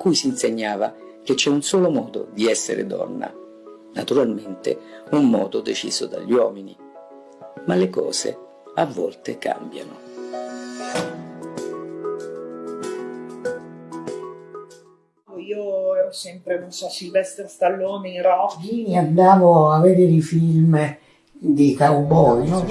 cui si insegnava che c'è un solo modo di essere donna, naturalmente un modo deciso dagli uomini. Ma le cose a volte cambiano. Io ero sempre, non so, Silvestre Stallone in Rocky. Andavo a vedere i film di cowboy. No?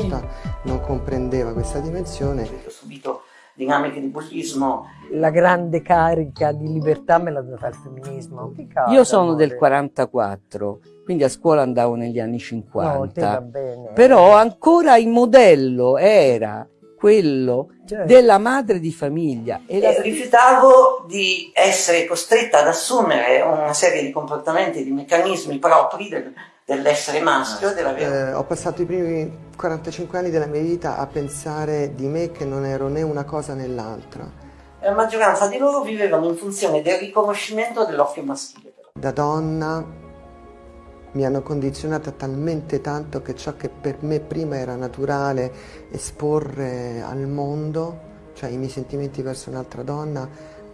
Non comprendeva questa dimensione. Ho subito dinamiche di bullismo. La grande carica di libertà me l'ha data il femminismo. Io sono del 44, quindi a scuola andavo negli anni 50. No, Però ancora il modello era quello certo. della madre di famiglia. E la... rifiutavo di essere costretta ad assumere una serie di comportamenti, di meccanismi propri del, dell'essere maschio. Della... Eh, ho passato i primi 45 anni della mia vita a pensare di me che non ero né una cosa né l'altra. La maggioranza di loro vivevano in funzione del riconoscimento dell'occhio maschile. Da donna mi hanno condizionata talmente tanto che ciò che per me prima era naturale esporre al mondo, cioè i miei sentimenti verso un'altra donna,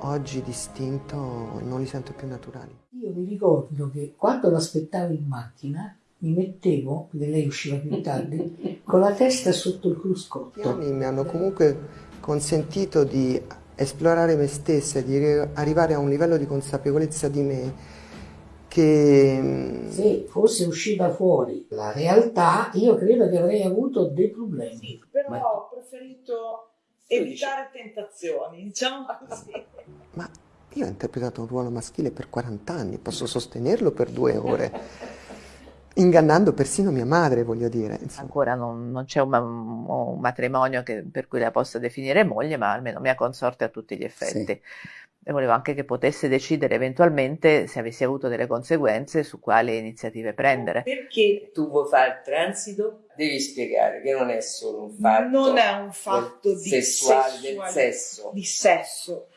oggi distinto non li sento più naturali. Io mi ricordo che quando l'aspettavo in macchina mi mettevo, perché lei usciva più tardi, con la testa sotto il cruscotto. Gli anni mi hanno comunque consentito di esplorare me stessa, di arrivare a un livello di consapevolezza di me che... Mm, Se fosse uscita fuori la realtà, io credo che avrei avuto dei problemi. Però Ma... ho preferito evitare tentazioni, diciamo così. Ma io ho interpretato un ruolo maschile per 40 anni, posso sostenerlo per due ore. ingannando persino mia madre, voglio dire. Insomma. Ancora non, non c'è un, un, matrimonio che, per cui la possa definire moglie, ma almeno mia consorte a tutti gli effetti. Sì e volevo anche che potesse decidere eventualmente se avessi avuto delle conseguenze su quali iniziative prendere. Perché tu vuoi fare il transito? Devi spiegare che non è solo un fatto, non è un fatto di sessuale, del sesso. Di sesso,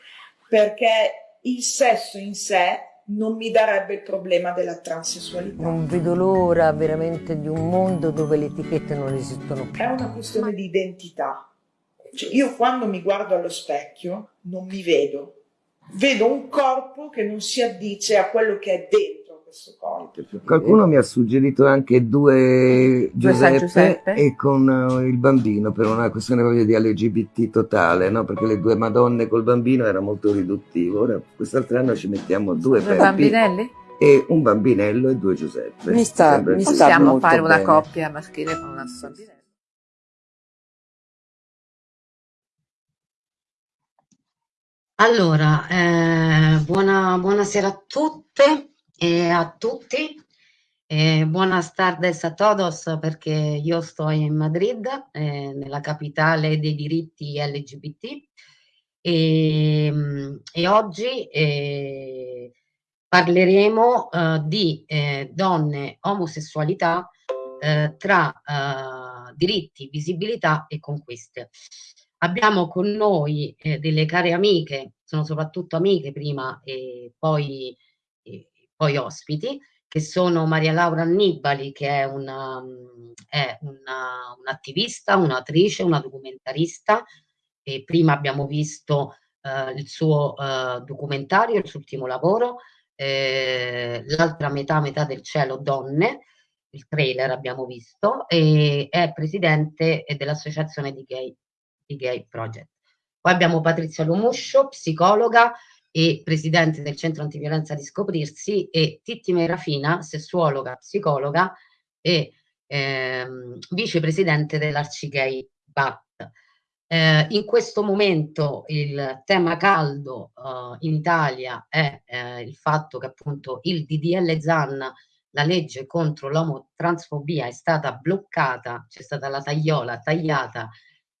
perché il sesso in sé non mi darebbe il problema della transessualità. Non vedo l'ora veramente di un mondo dove le etichette non esistono più. È una questione di identità. Cioè, io quando mi guardo allo specchio non mi vedo, vedo un corpo che non si addice a quello che è dentro questo corpo. Qualcuno mi ha suggerito anche due Giuseppe, Giuseppe. e con uh, il bambino per una questione proprio di LGBT totale, no? perché le due Madonne col bambino era molto riduttivo. Ora quest'altro anno ci mettiamo due, due bambinelli? E un bambinello e due Giuseppe. Mi sta, mi Possiamo fare una coppia maschile con una bambinella. Allora, eh, buona, buonasera a tutte e a tutti. Eh, buenas tardes a todos perché io sto in Madrid, eh, nella capitale dei diritti LGBT e, e oggi eh, parleremo eh, di eh, donne, omosessualità tra diritti, visibilità e conquiste. Abbiamo con noi eh, delle care amiche, sono soprattutto amiche prima e poi, poi ospiti, che sono Maria Laura Annibali, che è, una, è una, un'attivista, un'attrice, una documentarista. E prima abbiamo visto eh, il suo eh, documentario, il suo ultimo lavoro, eh, L'altra metà, metà del cielo, donne, il trailer abbiamo visto, e è presidente dell'associazione di gay i Gay Project. Poi abbiamo Patrizia Lomuscio, psicologa e presidente del centro antiviolenza di Scoprirsi e Titti Merafina, sessuologa, psicologa e ehm, vicepresidente dell'Arcigay BAT. Eh, in questo momento il tema caldo uh, in Italia è eh, il fatto che appunto il DDL ZAN, la legge contro l'omotransfobia, è stata bloccata, c'è stata la tagliola tagliata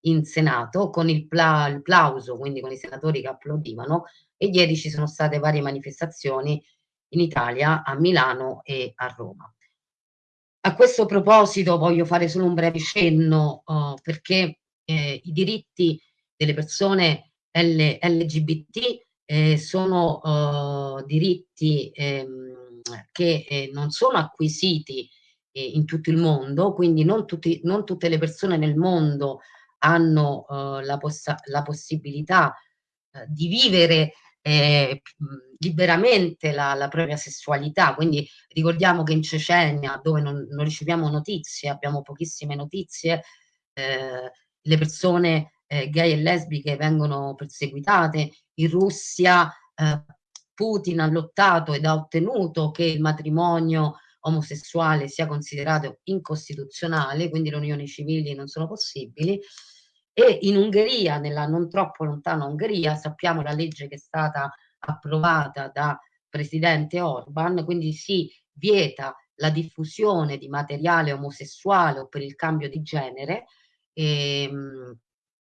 in Senato con il, pla il plauso, quindi con i senatori che applaudivano e ieri ci sono state varie manifestazioni in Italia, a Milano e a Roma. A questo proposito voglio fare solo un breve cenno uh, perché eh, i diritti delle persone L LGBT eh, sono uh, diritti ehm, che eh, non sono acquisiti eh, in tutto il mondo, quindi non, tutti, non tutte le persone nel mondo hanno la, poss la, possibilità di vivere eh, liberamente la, la, propria sessualità, quindi ricordiamo che in Cecenia, dove non, non riceviamo notizie, abbiamo pochissime notizie, eh, le persone eh, gay e lesbiche vengono perseguitate, in Russia eh, Putin ha lottato ed ha ottenuto che il matrimonio omosessuale sia considerato incostituzionale, quindi le unioni civili non sono possibili, e in Ungheria, nella non troppo lontana Ungheria, sappiamo la legge che è stata approvata da presidente Orban, quindi si vieta la diffusione di materiale omosessuale o per il cambio di genere ehm,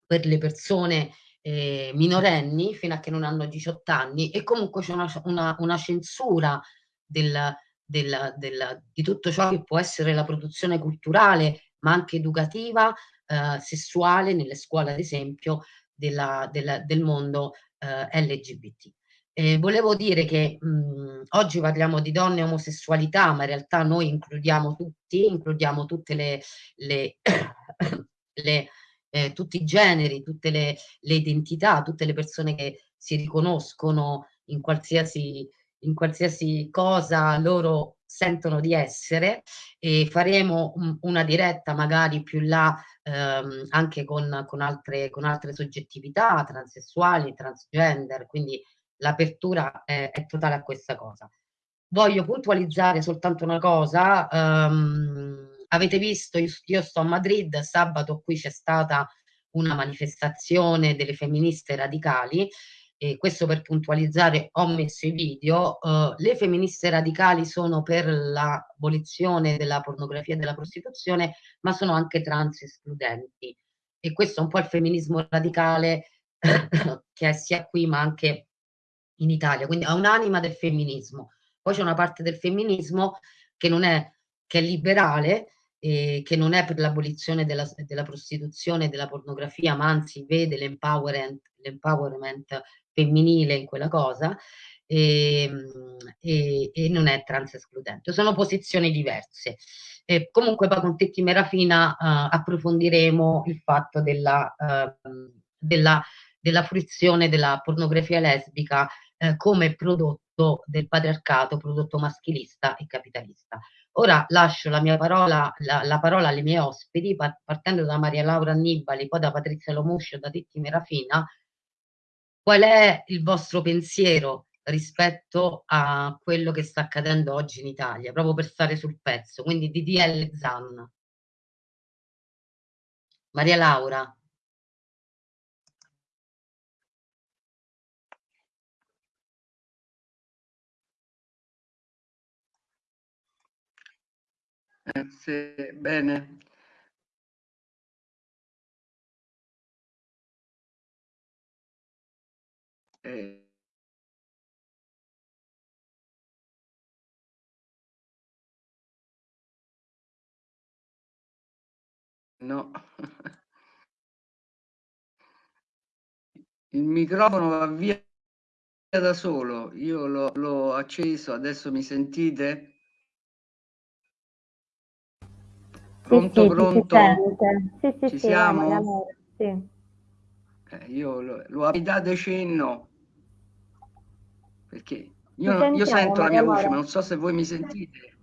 per le persone eh, minorenni fino a che non hanno 18 anni. E comunque c'è una, una, una, censura del, del, del, di tutto ciò che può essere la produzione culturale ma anche educativa, eh, sessuale nelle scuole ad esempio della, della, del mondo eh, LGBT. Eh, volevo dire che mh, oggi parliamo di donne e omosessualità, ma in realtà noi includiamo tutti, includiamo tutte le, le, le eh, tutti i generi, tutte le, le, identità, tutte le persone che si riconoscono in qualsiasi, in qualsiasi cosa loro sentono di essere e faremo un, una diretta magari più là ehm, anche con, con, altre, con altre soggettività transessuali, transgender, quindi l'apertura è, è, totale a questa cosa. Voglio puntualizzare soltanto una cosa, um, avete visto, io, io sto a Madrid, sabato qui c'è stata una manifestazione delle femministe radicali, e questo per puntualizzare ho messo i video, uh, le femministe radicali sono per l'abolizione della pornografia e della prostituzione, ma sono anche trans escludenti. E questo è un po' il femminismo radicale che è sia qui ma anche in Italia, quindi ha un'anima del femminismo. Poi c'è una parte del femminismo che non è, che è liberale, eh, che non è per l'abolizione della, della prostituzione e della pornografia, ma anzi vede l'empowerment femminile in quella cosa e, ehm, e, e, non è trans escludente. Sono posizioni diverse. E comunque poi con Tetti Merafina uh, approfondiremo il fatto della, uh, della, della fruizione della pornografia lesbica uh, come prodotto del patriarcato, prodotto maschilista e capitalista. Ora lascio la mia parola, la, la parola alle mie ospiti, partendo da Maria Laura Annibali, poi da Patrizia Lomuscio, da Titti Merafina. Qual è il vostro pensiero rispetto a quello che sta accadendo oggi in Italia, proprio per stare sul pezzo, quindi DDL Zan. Maria Laura. Eh, sì, bene. Eh. No. Il microfono va via da solo, io l'ho acceso, adesso mi sentite? Pronto, sì, pronto? Sì, sì, Ci sì, siamo? Sì. Eh, io lo, lo date cenno, perché io, io sento la mia voce, ma non so se voi mi sentite.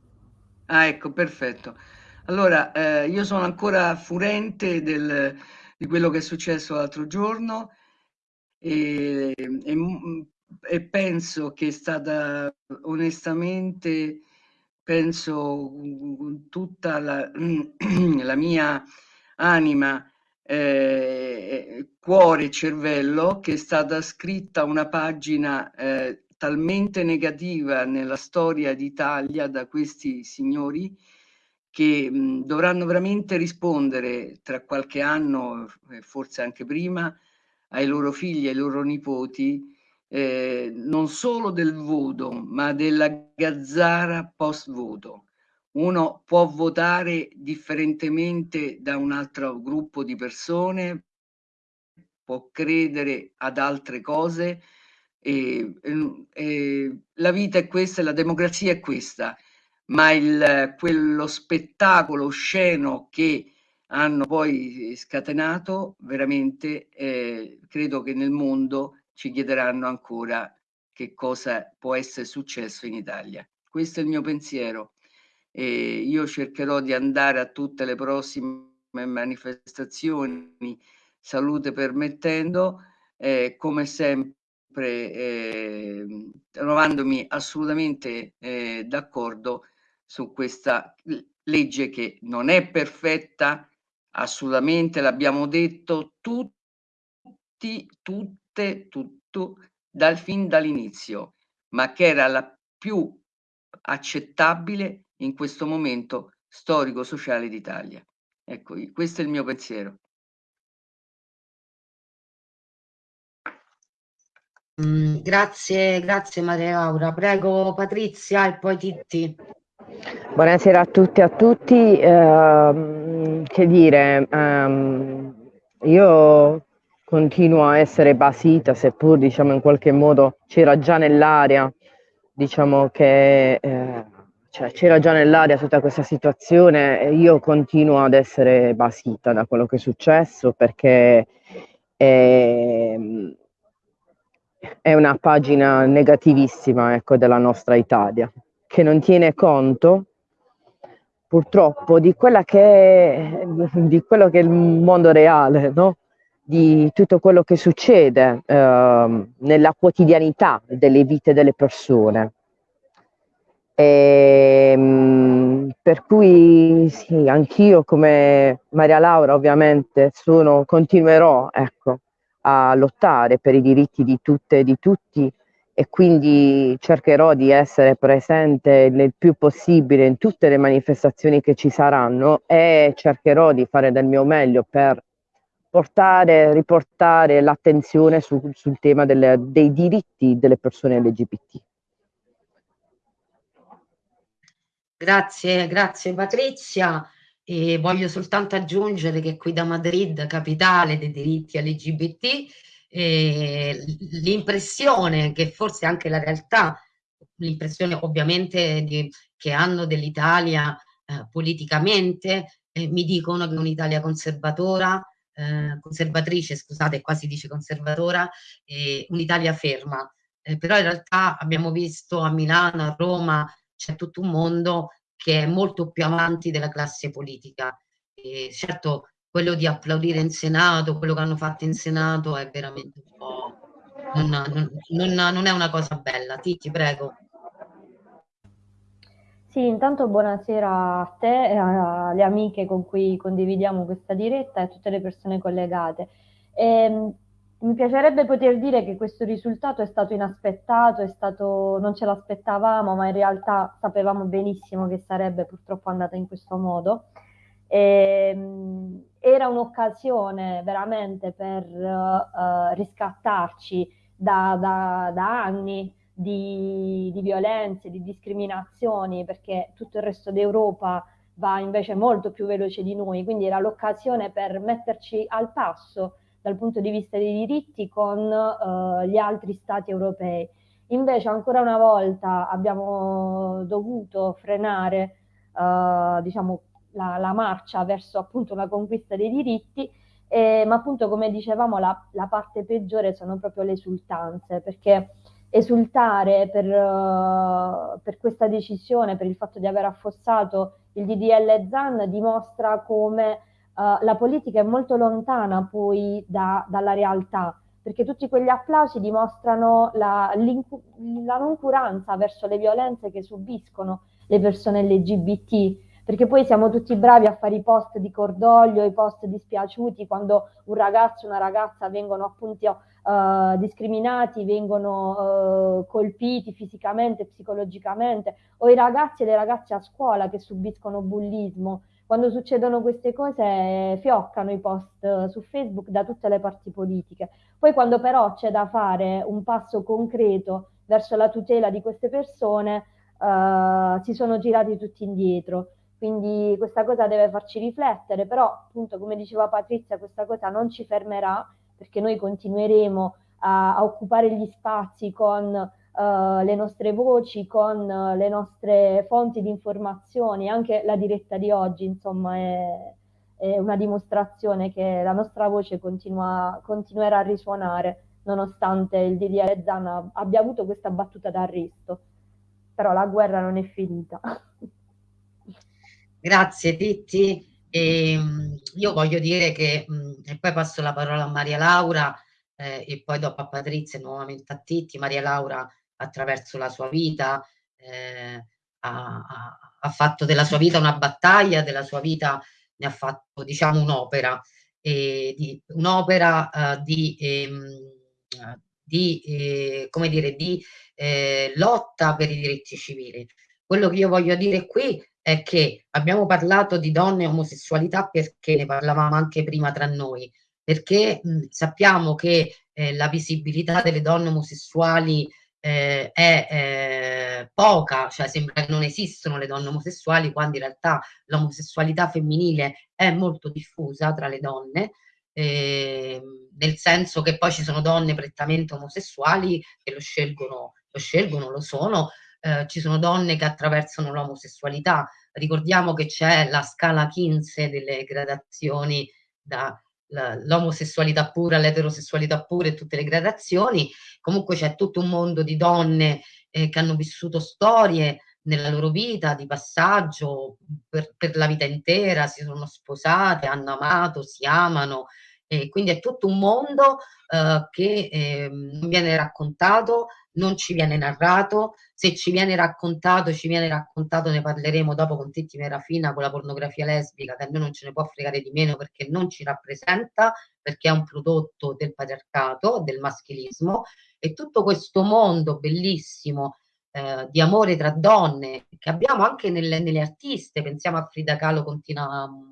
Ah, ecco, perfetto. Allora, eh, io sono ancora furente del, di quello che è successo l'altro giorno e, e, e penso che è stata onestamente penso tutta la, la mia anima, eh, cuore e cervello, che è stata scritta una pagina eh, talmente negativa nella storia d'Italia da questi signori che mh, dovranno veramente rispondere tra qualche anno, forse anche prima, ai loro figli ai loro nipoti eh, non solo del voto, ma della gazzara post voto. Uno può votare differentemente da un altro gruppo di persone, può credere ad altre cose. E, e, la vita è questa, la democrazia è questa, ma il, quello spettacolo osceno che hanno poi scatenato, veramente eh, credo che nel mondo ci chiederanno ancora che cosa può essere successo in Italia. Questo è il mio pensiero. E io cercherò di andare a tutte le prossime manifestazioni, salute permettendo, eh, come sempre eh, trovandomi assolutamente eh, d'accordo su questa legge che non è perfetta, assolutamente l'abbiamo detto tutti, tutte, tutto, dal fin dall'inizio, ma che era la più accettabile in questo momento storico-sociale d'Italia. Ecco, questo è il mio pensiero. Mm, grazie, grazie Maria Laura. Prego Patrizia e poi Titti. Buonasera a tutti e a tutti. Eh, che dire, ehm, io continuo a essere basita, seppur diciamo in qualche modo c'era già nell'aria, diciamo che eh, cioè, c'era già nell'aria tutta questa situazione io continuo ad essere basita da quello che è successo perché eh, è una pagina negativissima ecco, della nostra Italia, che non tiene conto purtroppo di, che di quello che è il mondo reale, no? di tutto quello che succede eh, nella quotidianità delle vite delle persone. E, ehm, per cui sì, anch'io come Maria Laura ovviamente sono, continuerò ecco, a lottare per i diritti di tutte e di tutti e quindi cercherò di essere presente il più possibile in tutte le manifestazioni che ci saranno e cercherò di fare del mio meglio per portare, riportare l'attenzione su, sul tema delle, dei diritti delle persone LGBT. Grazie, grazie Patrizia. E voglio soltanto aggiungere che qui da Madrid, capitale dei diritti LGBT, eh, l'impressione che forse anche la realtà, l'impressione ovviamente di, che hanno dell'Italia eh, politicamente, eh, mi dicono che un'Italia conservatora, eh, conservatrice, scusate, quasi dice conservatora, un'Italia ferma. Eh, però in realtà abbiamo visto a Milano, a Roma, c'è tutto un mondo che è molto più avanti della classe politica. E certo, quello di applaudire in Senato, quello che hanno fatto in Senato è veramente un po'... non, non, non, non è una cosa bella. Titi, prego. Sì, intanto buonasera a te, alle amiche con cui condividiamo questa diretta e a tutte le persone collegate. E, ehm, mi piacerebbe poter dire che questo risultato è stato inaspettato, è stato, non ce l'aspettavamo, ma in realtà sapevamo benissimo che sarebbe purtroppo andata in questo modo. E, ehm, era un'occasione veramente per uh, riscattarci da, da, da anni di, di, violenze, di discriminazioni, perché tutto il resto d'Europa va invece molto più veloce di noi, quindi era l'occasione per metterci al passo dal punto di vista dei diritti con uh, gli altri stati europei. Invece ancora una volta abbiamo dovuto frenare uh, diciamo, la, la, marcia verso appunto una conquista dei diritti, eh, ma appunto come dicevamo la, la, parte peggiore sono proprio le esultanze, perché esultare per, uh, per questa decisione, per il fatto di aver affossato il DDL ZAN dimostra come uh, la politica è molto lontana poi da, dalla realtà, perché tutti quegli applausi dimostrano la, la noncuranza verso le violenze che subiscono le persone LGBT, perché poi siamo tutti bravi a fare i post di cordoglio, i post dispiaciuti quando un ragazzo e una ragazza vengono appunto uh, discriminati, vengono uh, colpiti fisicamente, psicologicamente, o i ragazzi e le ragazze a scuola che subiscono bullismo quando succedono queste cose fioccano i post su Facebook da tutte le parti politiche. Poi quando però c'è da fare un passo concreto verso la tutela di queste persone, eh, si sono girati tutti indietro. Quindi questa cosa deve farci riflettere, però appunto come diceva Patrizia, questa cosa non ci fermerà perché noi continueremo a, a occupare gli spazi con uh, le nostre voci, con uh, le nostre fonti di informazioni, anche la diretta di oggi, insomma, è, è una dimostrazione che la nostra voce continua, continuerà a risuonare nonostante il DDR Zan abbia avuto questa battuta d'arresto. Però la guerra non è finita. Grazie Titti. E, ehm, io voglio dire che, e poi passo la parola a Maria Laura eh, e poi dopo a Patrizia e nuovamente a Titti. Maria Laura attraverso la sua vita eh, ha, ha, fatto della sua vita una battaglia, della sua vita ne ha fatto diciamo un'opera, eh, un'opera eh, di, ehm, di, eh, come dire, di eh, lotta per i diritti civili. Quello che io voglio dire qui è che abbiamo parlato di donne e omosessualità perché ne parlavamo anche prima tra noi, perché mh, sappiamo che eh, la visibilità delle donne omosessuali eh, è eh, poca, cioè sembra che non esistono le donne omosessuali, quando in realtà l'omosessualità femminile è molto diffusa tra le donne, eh, nel senso che poi ci sono donne prettamente omosessuali che lo scelgono, lo, scelgono, lo sono, eh, ci sono donne che attraversano l'omosessualità. Ricordiamo che c'è la scala 15 delle gradazioni da l'omosessualità pura, l'eterosessualità pura e tutte le gradazioni. Comunque c'è tutto un mondo di donne eh, che hanno vissuto storie nella loro vita di passaggio per, per, la vita intera, si sono sposate, hanno amato, si amano. E quindi è tutto un mondo eh, che eh, non viene raccontato, non ci viene narrato, se ci viene raccontato, ci viene raccontato, ne parleremo dopo con Titti Merafina, con la pornografia lesbica, che a noi non ce ne può fregare di meno perché non ci rappresenta, perché è un prodotto del patriarcato, del maschilismo, e tutto questo mondo bellissimo eh, di amore tra donne che abbiamo anche nelle, nelle, artiste, pensiamo a Frida Kahlo con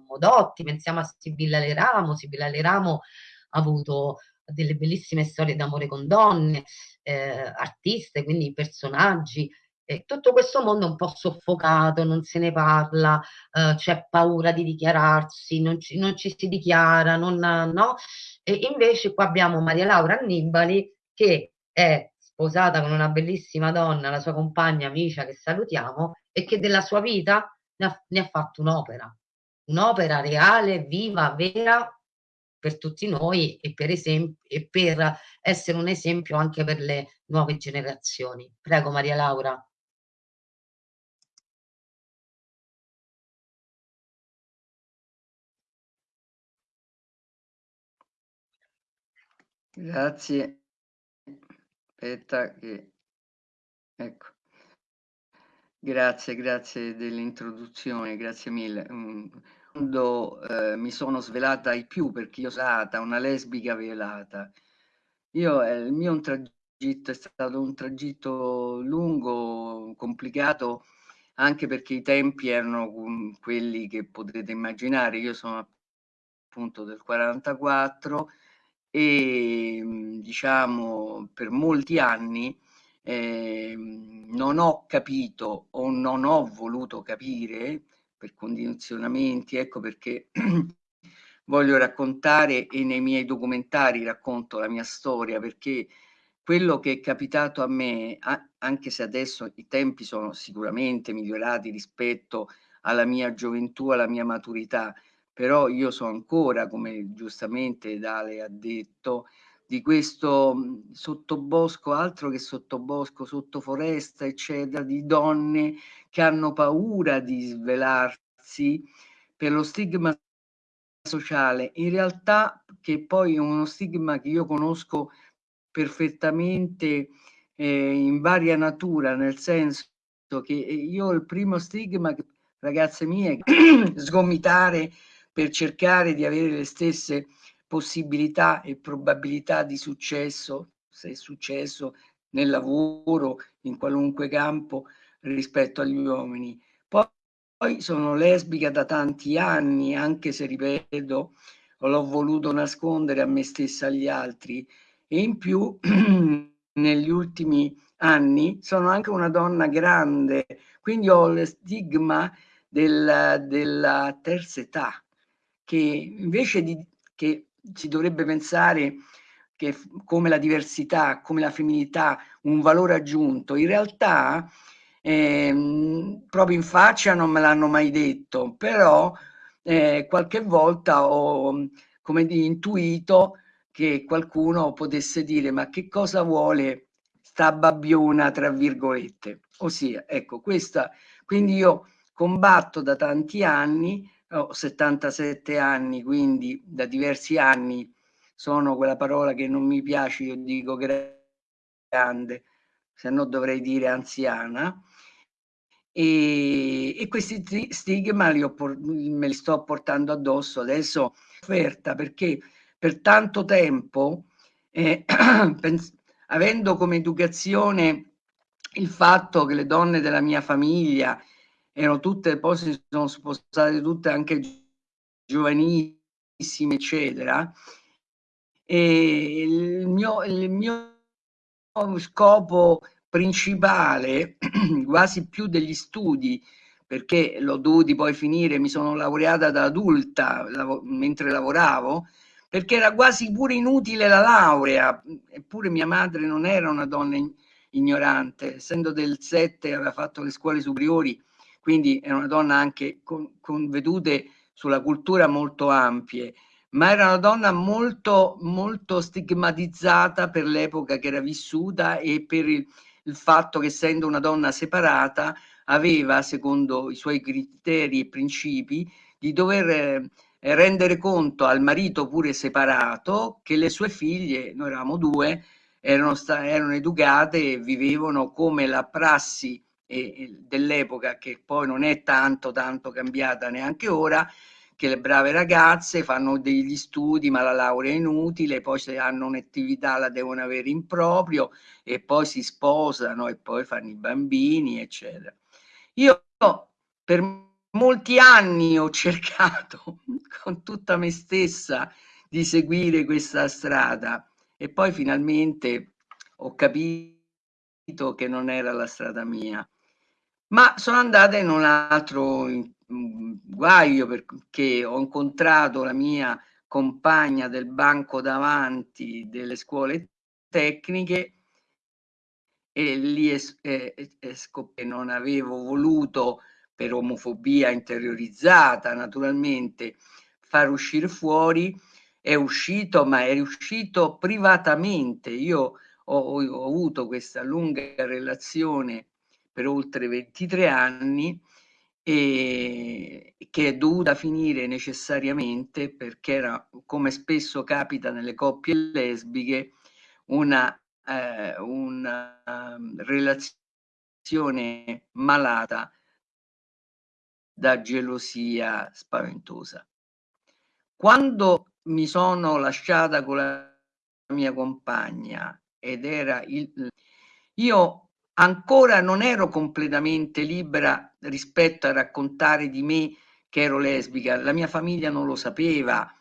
Modotti, pensiamo a Sibilla Leramo, Sibilla Leramo ha avuto delle bellissime storie d'amore con donne, eh, artiste, quindi personaggi. E tutto questo mondo è un po' soffocato, non se ne parla, eh, c'è paura di dichiararsi, non ci, non ci si dichiara, non, no? E invece qua abbiamo Maria Laura Annibali che è sposata con una bellissima donna, la sua compagna Micia, che salutiamo, e che della sua vita ne ha, ne ha fatto un'opera, un'opera reale, viva, vera, per tutti noi e per, e per essere un esempio anche per le nuove generazioni. Prego Maria Laura. Grazie. Aspetta che... Ecco. Grazie, grazie dell'introduzione, grazie mille. Mm, quando eh, mi sono svelata ai più perché io sono una lesbica velata. Io, eh, il mio tragitto è stato un tragitto lungo, complicato, anche perché i tempi erano quelli che potrete immaginare. Io sono appunto del 44 e diciamo per molti anni eh, non ho capito o non ho voluto capire per condizionamenti, ecco perché voglio raccontare e nei miei documentari racconto la mia storia perché quello che è capitato a me, anche se adesso i tempi sono sicuramente migliorati rispetto alla mia gioventù, alla mia maturità, però io so ancora, come giustamente Dale ha detto, di questo sottobosco, altro che sottobosco, sottoforesta, eccetera, di donne che hanno paura di svelarsi per lo stigma sociale, in realtà che poi è uno stigma che io conosco perfettamente eh, in varia natura, nel senso che io il primo stigma, ragazze mie, sgomitare per cercare di avere le stesse possibilità e probabilità di successo, se è successo nel lavoro, in qualunque campo, rispetto agli uomini. Poi, sono lesbica da tanti anni, anche se ripeto, l'ho voluto nascondere a me stessa e agli altri, e in più negli ultimi anni sono anche una donna grande, quindi ho lo stigma della, della terza età, che invece di che si dovrebbe pensare che come la diversità, come la femminilità, un valore aggiunto, in realtà eh, proprio in faccia non me l'hanno mai detto, però eh, qualche volta ho come dire, intuito che qualcuno potesse dire ma che cosa vuole sta babbiona tra virgolette? Ossia ecco questa quindi io combatto da tanti anni ho 77 anni quindi da diversi anni sono quella parola che non mi piace io dico grande se no dovrei dire anziana. E, e questi stigma li ho, me li sto portando addosso adesso offerta perché per tanto tempo eh, avendo come educazione il fatto che le donne della mia famiglia erano tutte, poi si sono spostate tutte anche giovanissime, eccetera, e il mio, il mio scopo principale, quasi più degli studi, perché l'ho dovuti poi finire, mi sono laureata da adulta lav mentre lavoravo, perché era quasi pure inutile la laurea, eppure mia madre non era una donna ignorante, essendo del 7 aveva fatto le scuole superiori, quindi era una donna anche con, con vedute sulla cultura molto ampie, ma era una donna molto, molto stigmatizzata per l'epoca che era vissuta e per il, il fatto che essendo una donna separata aveva, secondo i suoi criteri e principi, di dover eh, rendere conto al marito pure separato che le sue figlie, noi eravamo due, erano, erano educate e vivevano come la prassi dell'epoca, che poi non è tanto tanto cambiata neanche ora, che le brave ragazze fanno degli studi ma la laurea è inutile, poi se hanno un'attività la devono avere in proprio e poi si sposano e poi fanno i bambini, eccetera. Io per molti anni ho cercato con tutta me stessa di seguire questa strada e poi finalmente ho capito che non era la strada mia. Ma sono andata in un altro guaio perché ho incontrato la mia compagna del banco davanti delle scuole tecniche e lì es- eh, che non avevo voluto per omofobia interiorizzata naturalmente far uscire fuori. È uscito ma è uscito privatamente. Io ho, ho avuto questa lunga relazione per oltre 23 anni e che è dovuta finire necessariamente perché era, come spesso capita nelle coppie lesbiche, una, eh, una um, relazione malata da gelosia spaventosa. Quando mi sono lasciata con la mia compagna ed era il... Io ancora non ero completamente libera rispetto a raccontare di me che ero lesbica, la mia famiglia non lo sapeva,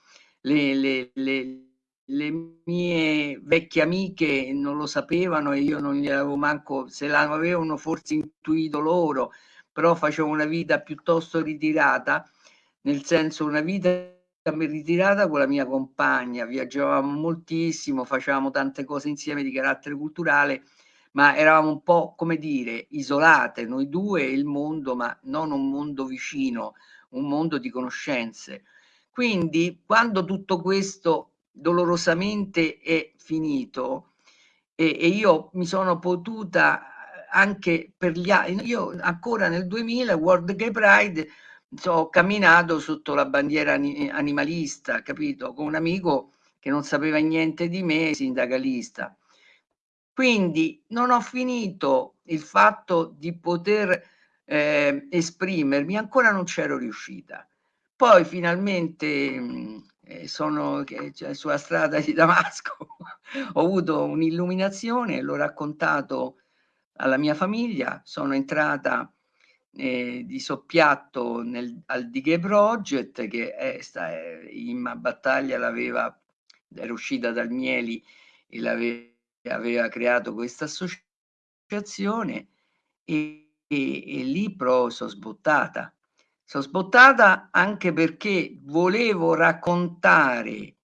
le, le, le, le mie vecchie amiche non lo sapevano e io non gli avevo manco, se l'avevano forse intuito loro, però facevo una vita piuttosto ritirata, nel senso una vita ritirata con la mia compagna, viaggiavamo moltissimo, facevamo tante cose insieme di carattere culturale ma eravamo un po', come dire, isolate, noi due e il mondo, ma non un mondo vicino, un mondo di conoscenze. Quindi, quando tutto questo dolorosamente è finito e, e io mi sono potuta anche per gli altri, io ancora nel 2000, World Gay Pride, ho camminato sotto la bandiera animalista, capito? Con un amico che non sapeva niente di me, sindacalista quindi non ho finito il fatto di poter eh, esprimermi, ancora non c'ero riuscita. Poi finalmente mh, eh, sono cioè, sulla strada di Damasco, ho avuto un'illuminazione, l'ho raccontato alla mia famiglia, sono entrata eh, di soppiatto nel, al Dighe Project che è, sta, è, in battaglia l'aveva, era uscita dal Mieli e l'aveva aveva creato questa associazione e, e, e lì però sono sbottata. Sono sbottata anche perché volevo raccontare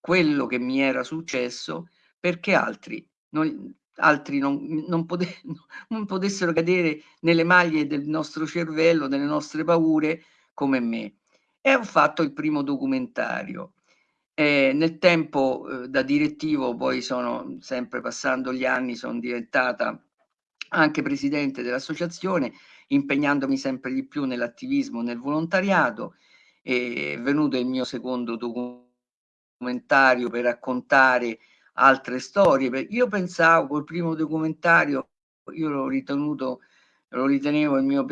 quello che mi era successo perché altri non, altri non, non, pote, non potessero cadere nelle maglie del nostro cervello, delle nostre paure come me. E ho fatto il primo documentario E nel tempo eh, da direttivo poi sono sempre passando gli anni, sono diventata anche presidente dell'associazione, impegnandomi sempre di più nell'attivismo, nel volontariato. È venuto il mio secondo documentario per raccontare altre storie. Io pensavo col primo documentario, io l'ho ritenuto, lo ritenevo il mio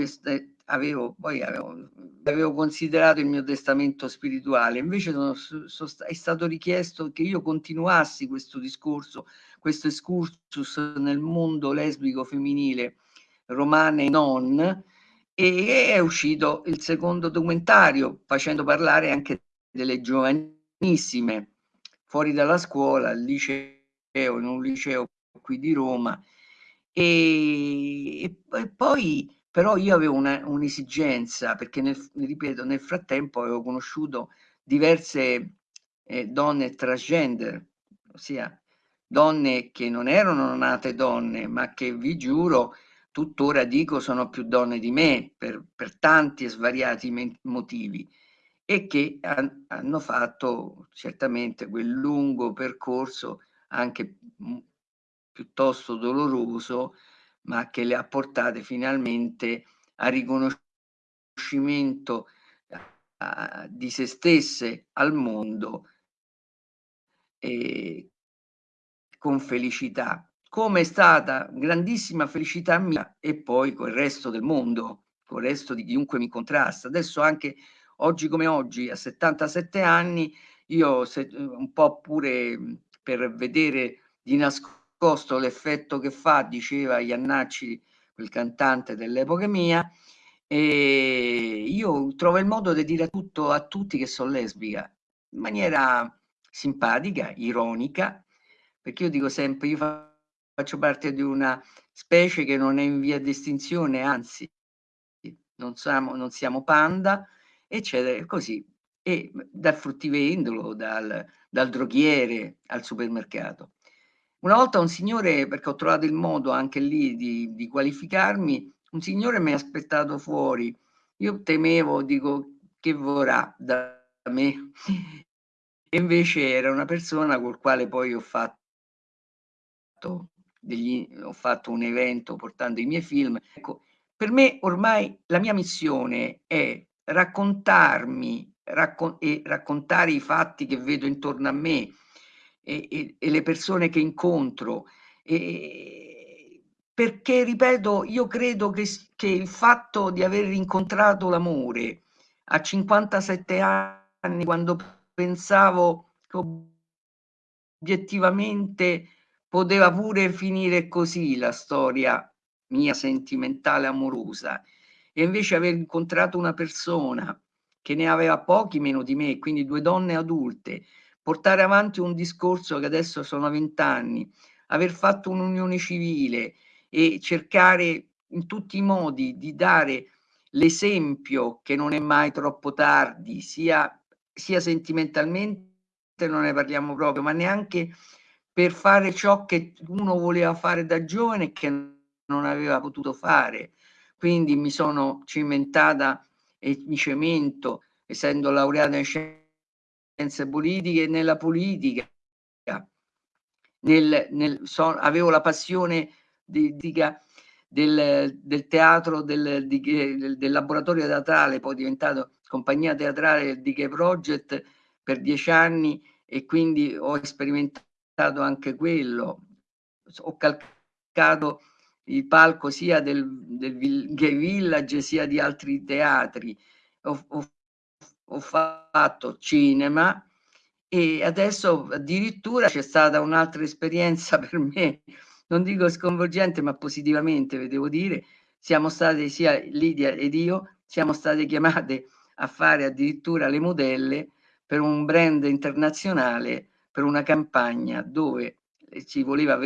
avevo, poi avevo, avevo, considerato il mio testamento spirituale, invece sono, sono, è stato richiesto che io continuassi questo discorso, questo excursus nel mondo lesbico femminile romane e non, e è uscito il secondo documentario facendo parlare anche delle giovanissime fuori dalla scuola, al liceo, in un liceo qui di Roma, e, e poi però io avevo un'esigenza, perché nel, ripeto, nel frattempo avevo conosciuto diverse eh, donne transgender, ossia donne che non erano nate donne, ma che vi giuro, tuttora dico sono più donne di me per, per tanti e svariati motivi e che han, hanno fatto certamente quel lungo percorso anche piuttosto doloroso ma che le ha portate finalmente al riconoscimento uh, di se stesse al mondo e con felicità, come è stata grandissima felicità mia e poi con il resto del mondo, con il resto di chiunque mi contrasta. Adesso anche oggi come oggi, a 77 anni, io se, un po' pure per vedere di nascosto nascosto l'effetto che fa, diceva Iannacci, quel cantante dell'epoca mia, e io trovo il modo di dire tutto a tutti che sono lesbica, in maniera simpatica, ironica, perché io dico sempre, io faccio parte di una specie che non è in via di estinzione, anzi, non siamo, non siamo panda, eccetera, così. E dal fruttivendolo, dal, dal droghiere al supermercato. Una volta un signore, perché ho trovato il modo anche lì di, di qualificarmi, un signore mi ha aspettato fuori. Io temevo, dico, che vorrà da me. E invece era una persona col quale poi ho fatto, degli, ho fatto un evento portando i miei film. Ecco, per me ormai la mia missione è raccontarmi raccon- e raccontare i fatti che vedo intorno a me, e, e, e le persone che incontro. E, perché, ripeto, io credo che, che il fatto di aver incontrato l'amore a 57 anni, quando pensavo che obiettivamente poteva pure finire così la storia mia sentimentale amorosa e invece aver incontrato una persona che ne aveva pochi meno di me, quindi due donne adulte portare avanti un discorso che adesso sono vent'anni, aver fatto un'unione civile e cercare in tutti i modi di dare l'esempio che non è mai troppo tardi, sia, sia sentimentalmente, non ne parliamo proprio, ma neanche per fare ciò che uno voleva fare da giovane e che non aveva potuto fare. Quindi mi sono cimentata e mi cemento, essendo laureata in scienze scienze politiche nella politica. Nel, nel, so, avevo la passione di, di, del, del, teatro, del, di, del, laboratorio teatrale, poi diventato compagnia teatrale di Gay Project per dieci anni e quindi ho sperimentato anche quello. Ho calcato il palco sia del, del Gay Village sia di altri teatri. Ho, ho ho fatto cinema e adesso addirittura c'è stata un'altra esperienza per me, non dico sconvolgente, ma positivamente, devo dire, siamo state sia Lidia ed io, siamo state chiamate a fare addirittura le modelle per un brand internazionale, per una campagna dove ci voleva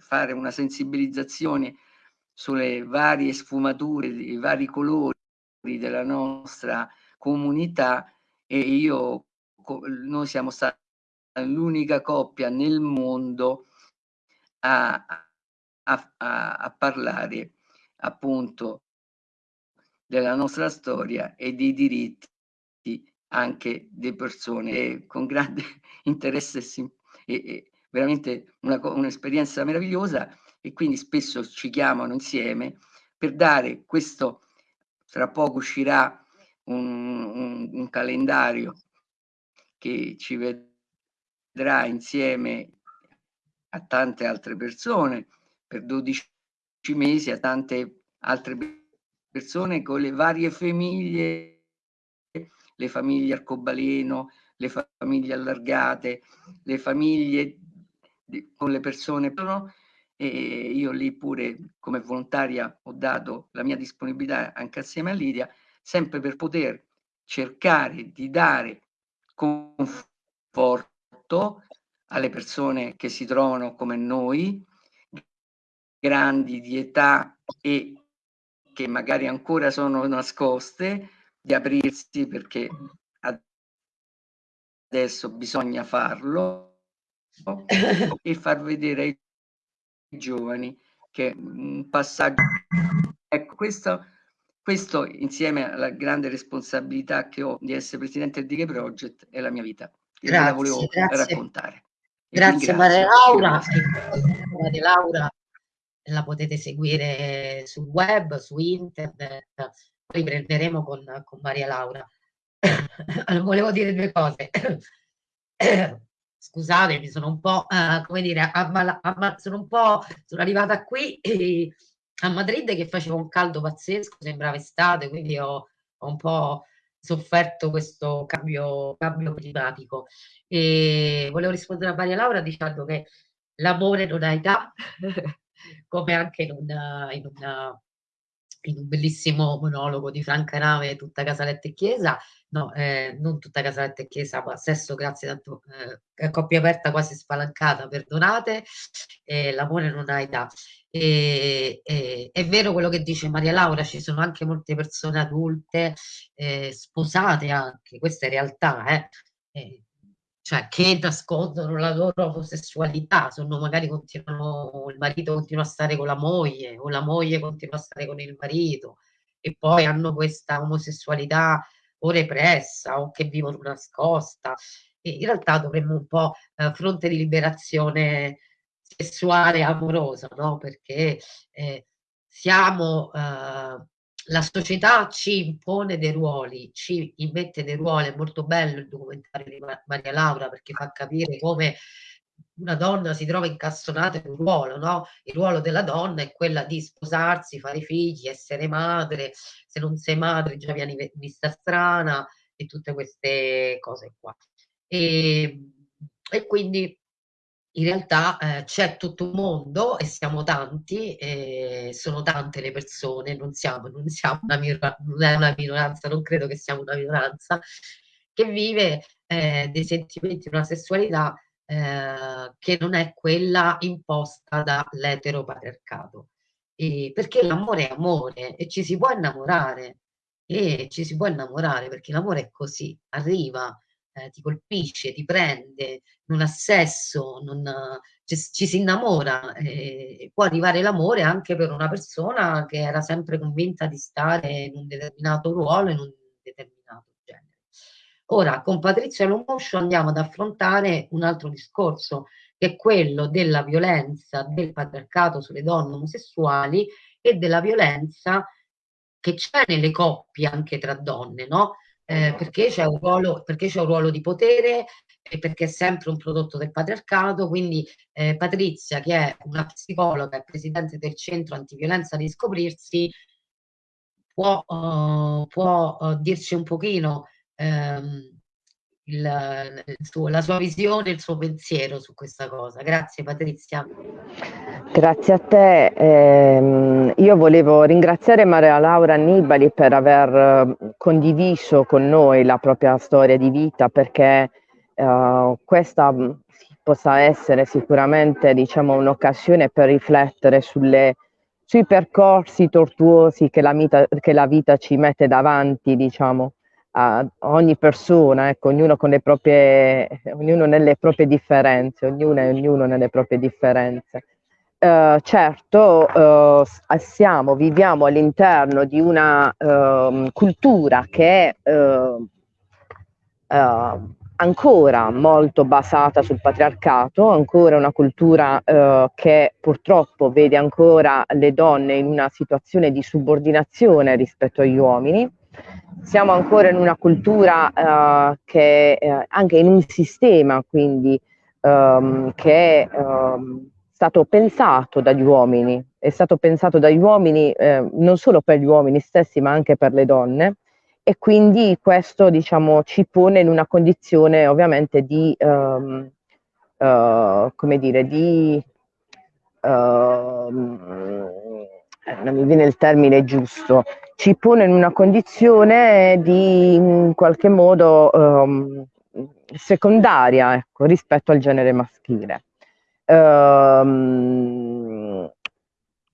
fare una sensibilizzazione sulle varie sfumature, i vari colori della nostra comunità e io, noi siamo stati l'unica coppia nel mondo a, a, a, a parlare appunto della nostra storia e dei diritti anche di persone. Con grande interesse e, e veramente un'esperienza meravigliosa e quindi spesso ci chiamano insieme per dare questo, tra poco uscirà un, un, un calendario che ci vedrà insieme a tante altre persone per 12 mesi, a tante altre persone con le varie famiglie, le famiglie arcobaleno, le famiglie allargate, le famiglie con le persone e io lì pure come volontaria ho dato la mia disponibilità anche assieme a Lidia, sempre per poter cercare di dare conforto alle persone che si trovano come noi, grandi di età e che magari ancora sono nascoste, di aprirsi perché adesso bisogna farlo e far vedere ai giovani che un passaggio ecco questo questo insieme alla grande responsabilità che ho di essere presidente del Dighe Project è la mia vita. E grazie, la volevo grazie. raccontare. Grazie Maria Laura. Maria Laura la potete seguire sul web su internet. Riprenderemo con, con Maria Laura. Volevo dire due cose. Scusatemi, sono un po', uh, come dire, ammala, ammala, sono un po', sono arrivata qui e, a Madrid che faceva un caldo pazzesco, sembrava estate, quindi ho, ho un po' sofferto questo cambio, cambio climatico. E volevo rispondere a Maria Laura dicendo che l'amore non ha età, come anche in, una, in, una, in un bellissimo monologo di Franca Nave, tutta Casaletta e Chiesa, no, eh, non tutta Casaletta e Chiesa, ma Sesso, grazie tanto, eh, coppia aperta quasi spalancata, perdonate, eh, l'amore non ha età. E, e, è vero quello che dice Maria Laura, ci sono anche molte persone adulte, eh, sposate anche, questa è realtà, eh, cioè che nascondono la loro omosessualità, sono magari continuano, il marito continua a stare con la moglie o la moglie continua a stare con il marito e poi hanno questa omosessualità o repressa o che vivono nascosta. E in realtà dovremmo un po' eh, fronte di liberazione sessuale amorosa, no? Perché eh, siamo, eh, la società ci impone dei ruoli, ci immette dei ruoli, è molto bello il documentario di Maria Laura perché fa capire come una donna si trova incastonata in un ruolo, no? Il ruolo della donna è quella di sposarsi, fare figli, essere madre, se non sei madre già vieni vista strana e tutte queste cose qua. E, e quindi in realtà eh, c'è tutto un mondo e siamo tanti, e sono tante le persone, non siamo, non siamo una, non è una minoranza, non credo che siamo una minoranza, che vive eh, dei sentimenti, una sessualità eh, che non è quella imposta dall'eteropatriarcato. Perché l'amore è amore e ci si può innamorare e ci si può innamorare perché l'amore è così, arriva, eh, ti colpisce, ti prende, non ha sesso, non, ci, ci, si innamora. Eh, può arrivare l'amore anche per una persona che era sempre convinta di stare in un determinato ruolo, in un determinato. Ora, con Patrizia Lomoscio andiamo ad affrontare un altro discorso, che è quello della violenza del patriarcato sulle donne omosessuali e della violenza che c'è nelle coppie anche tra donne, no? Eh, perché, c'è un ruolo, perché c'è un ruolo di potere e perché è sempre un prodotto del patriarcato. Quindi eh, Patrizia, che è una psicologa e presidente del centro antiviolenza di scoprirsi, può, uh, può uh, dirci un pochino ehm, il, il suo, la sua visione, il suo pensiero su questa cosa. Grazie Patrizia. Grazie a te. Eh, io volevo ringraziare Maria Laura Annibali per aver eh, condiviso con noi la propria storia di vita perché eh, questa mm, possa essere sicuramente diciamo, un'occasione per riflettere sulle, sui percorsi tortuosi che la, vita, che la vita ci mette davanti, diciamo a ogni persona, ecco, ognuno, con le proprie, ognuno nelle proprie differenze, ognuno e ognuno nelle proprie differenze. Uh, certo, uh, siamo, viviamo all'interno di una uh, cultura che è eh, ancora molto basata sul patriarcato, ancora una cultura eh, che purtroppo vede ancora le donne in una situazione di subordinazione rispetto agli uomini. Siamo ancora in una cultura eh, che eh, anche in un sistema quindi ehm, che è ehm, stato pensato dagli uomini, è stato pensato dagli uomini eh, non solo per gli uomini stessi ma anche per le donne. E quindi questo diciamo, ci pone in una condizione ovviamente di, um, uh, come dire, di, uh, non mi viene il termine giusto, ci pone in una condizione di in qualche modo um, secondaria ecco, rispetto al genere maschile. Um,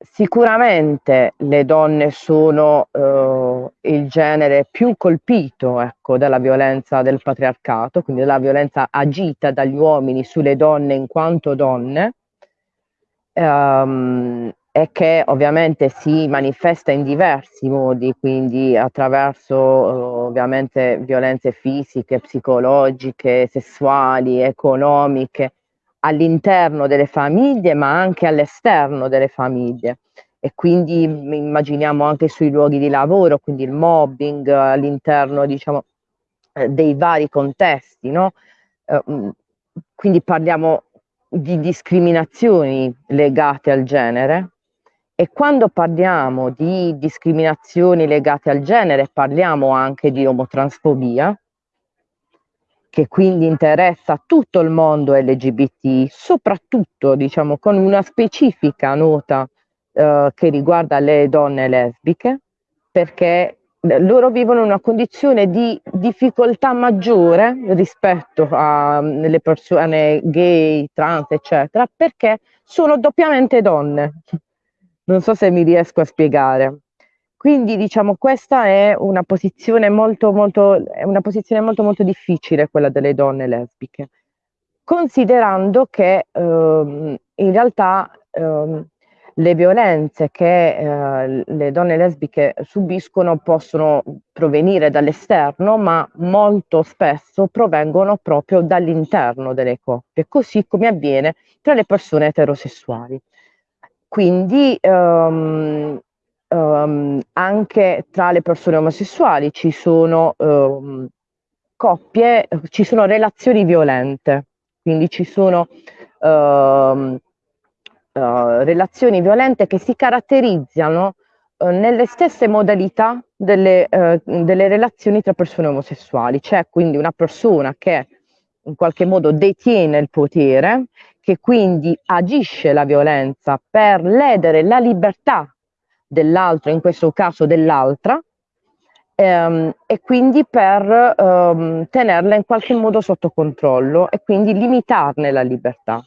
Sicuramente le donne sono eh, il genere più colpito ecco, dalla violenza del patriarcato, quindi dalla violenza agita dagli uomini sulle donne in quanto donne, ehm, e che ovviamente si manifesta in diversi modi, quindi attraverso eh, ovviamente violenze fisiche, psicologiche, sessuali, economiche, all'interno delle famiglie ma anche all'esterno delle famiglie e quindi immaginiamo anche sui luoghi di lavoro, quindi il mobbing all'interno diciamo, eh, dei vari contesti, no? Eh, mm, quindi parliamo di discriminazioni legate al genere e quando parliamo di discriminazioni legate al genere parliamo anche di omotransfobia, che quindi interessa tutto il mondo LGBT, soprattutto diciamo con una specifica nota eh, che riguarda le donne lesbiche, perché loro vivono una condizione di difficoltà maggiore rispetto alle persone gay, trans, eccetera, perché sono doppiamente donne. Non so se mi riesco a spiegare. Quindi diciamo questa è una posizione molto molto, posizione molto molto difficile quella delle donne lesbiche, considerando che ehm, in realtà ehm, le violenze che eh, le donne lesbiche subiscono possono provenire dall'esterno, ma molto spesso provengono proprio dall'interno delle coppie, così come avviene tra le persone eterosessuali. Quindi um, um, anche tra le persone omosessuali ci sono um, coppie, ci sono relazioni violente, quindi ci sono uh, relazioni violente che si caratterizzano uh, nelle stesse modalità delle, uh, delle, relazioni tra persone omosessuali. C'è quindi una persona che in qualche modo detiene il potere, che quindi agisce la violenza per ledere la libertà dell'altro, in questo caso dell'altra, ehm, e quindi per ehm, tenerla in qualche modo sotto controllo e quindi limitarne la libertà.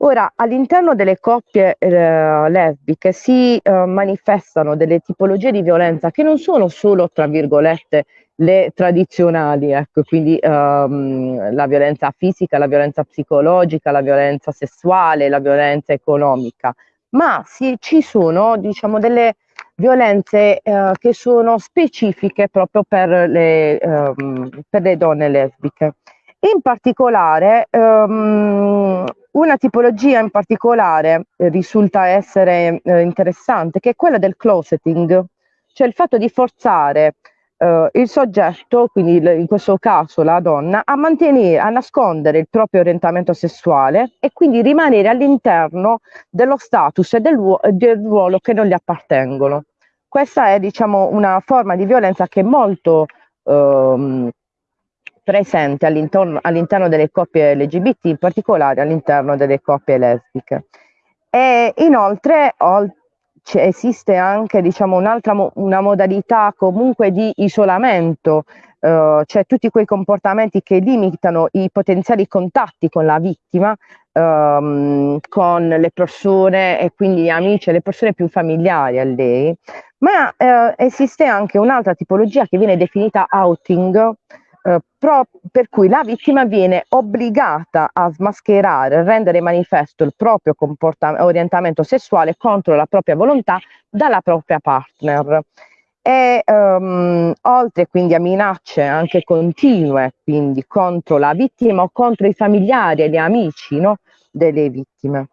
Ora, all'interno delle coppie eh, lesbiche si eh, manifestano delle tipologie di violenza che non sono solo, tra virgolette, le tradizionali, ecco, quindi ehm, la violenza fisica, la violenza psicologica, la violenza sessuale, la violenza economica, ma si, ci sono, diciamo, delle violenze eh, che sono specifiche proprio per le, ehm, per le donne lesbiche. In particolare, um, una tipologia in particolare eh, risulta essere eh, interessante, che è quella del closeting, cioè il fatto di forzare eh, il soggetto, quindi in questo caso la donna, a mantenere, a nascondere il proprio orientamento sessuale e quindi rimanere all'interno dello status e del, del ruolo che non gli appartengono. Questa è diciamo, una forma di violenza che è molto ehm, presente all'interno, all'interno delle coppie LGBT, in particolare all'interno delle coppie lesbiche. E inoltre esiste anche diciamo, un'altra mo una modalità comunque di isolamento, eh, cioè tutti quei comportamenti che limitano i potenziali contatti con la vittima, ehm, con le persone e quindi gli amici le persone più familiari a lei, ma eh, esiste anche un'altra tipologia che viene definita outing, eh, per cui la vittima viene obbligata a smascherare, a rendere manifesto il proprio orientamento sessuale contro la propria volontà dalla propria partner. e um, oltre quindi a minacce anche continue quindi contro la vittima o contro i familiari e gli amici no, delle vittime.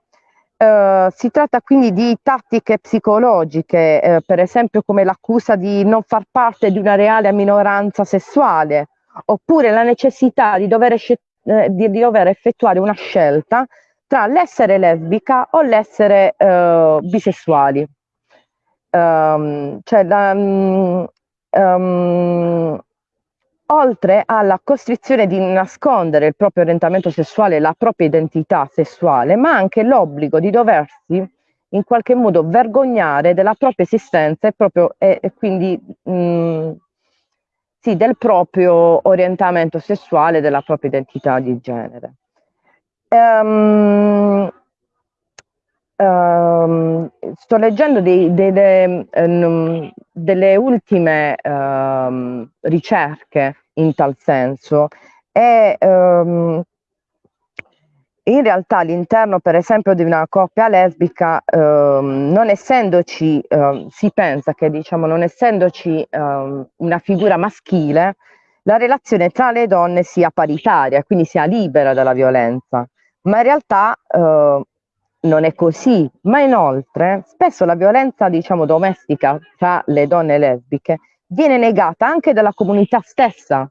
Uh, si tratta quindi di tattiche psicologiche, uh, per esempio come l'accusa di non far parte di una reale minoranza sessuale, oppure la necessità di dover, uh, di, di dover effettuare una scelta tra l'essere lesbica o l'essere bisessuali. Um, cioè la, um, oltre alla costrizione di nascondere il proprio orientamento sessuale, la propria identità sessuale, ma anche l'obbligo di doversi in qualche modo vergognare della propria esistenza e, proprio, e, e quindi mh, mm, sì, del proprio orientamento sessuale, della propria identità di genere. Um, um, sto leggendo dei, delle, um, delle, ultime ricerche in tal senso e in realtà all'interno per esempio di una coppia lesbica non essendoci si pensa che diciamo non essendoci una figura maschile la relazione tra le donne sia paritaria quindi sia libera dalla violenza. Ma in realtà non è così, ma inoltre spesso la violenza diciamo domestica tra le donne lesbiche viene negata anche dalla comunità stessa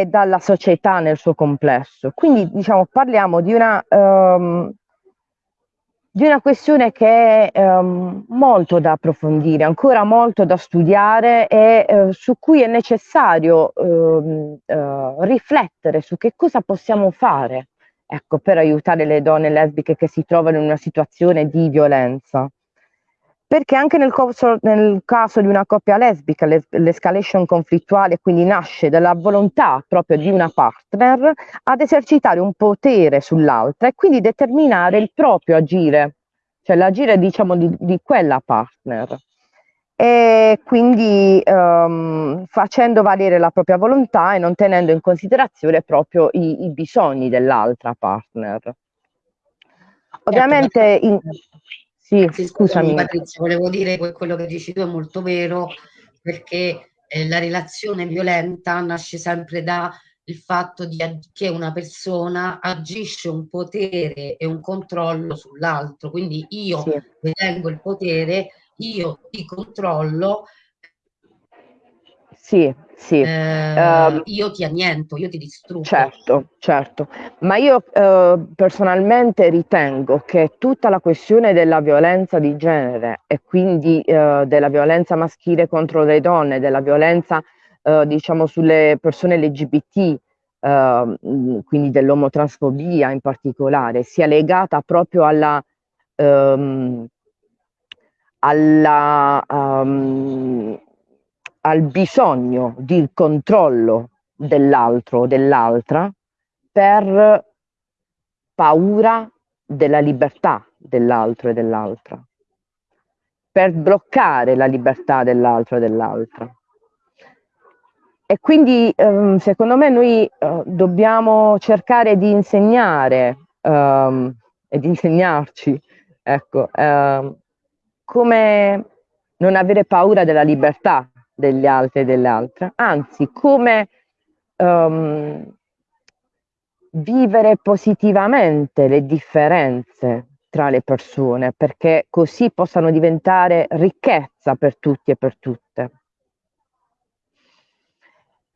e dalla società nel suo complesso. Quindi diciamo parliamo di una, um, di una questione che è um, molto da approfondire, ancora molto da studiare e uh, su cui è necessario uh, uh, riflettere su che cosa possiamo fare ecco, per aiutare le donne lesbiche che si trovano in una situazione di violenza. Perché anche nel, corso, nel caso di una coppia lesbica l'escalation conflittuale quindi nasce dalla volontà proprio di una partner ad esercitare un potere sull'altra e quindi determinare il proprio agire, cioè l'agire diciamo di, di quella partner e quindi um, facendo valere la propria volontà e non tenendo in considerazione proprio i, i bisogni dell'altra partner. Ovviamente, certo, in... sì, sì, scusami. Patrizia, volevo dire che quello che dici tu è molto vero perché eh, la relazione violenta nasce sempre da il fatto di, che una persona agisce un potere e un controllo sull'altro, quindi io sì. detengo il potere io ti controllo, sì, sì. Eh, uh, io ti anniento, io ti distruggo. Certo, certo. Ma io uh, personalmente ritengo che tutta la questione della violenza di genere e quindi uh, della violenza maschile contro le donne, della violenza diciamo sulle persone LGBT, quindi dell'omotransfobia in particolare, sia legata proprio alla um, alla, um, al bisogno di controllo dell'altro o dell'altra per paura della libertà dell'altro e dell'altra, per bloccare la libertà dell'altro e dell'altra. E quindi um, secondo me noi uh, dobbiamo cercare di insegnare um, e di insegnarci ecco, uh, come non avere paura della libertà degli altri e delle altre, anzi come um, vivere positivamente le differenze tra le persone, perché così possano diventare ricchezza per tutti e per tutte.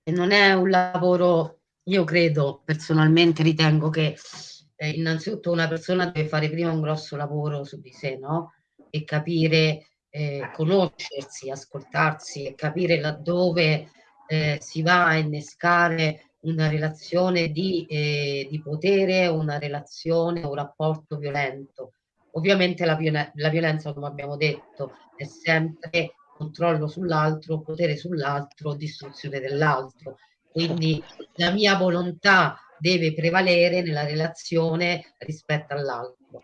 E non è un lavoro, io credo, personalmente ritengo che eh, innanzitutto una persona deve fare prima un grosso lavoro su di sé, no? e capire, eh, conoscersi, ascoltarsi e capire laddove eh, si va a innescare una relazione di, eh, di potere, una relazione, un rapporto violento. Ovviamente la, la violenza, come abbiamo detto, è sempre controllo sull'altro, potere sull'altro, distruzione dell'altro. Quindi la mia volontà deve prevalere nella relazione rispetto all'altro.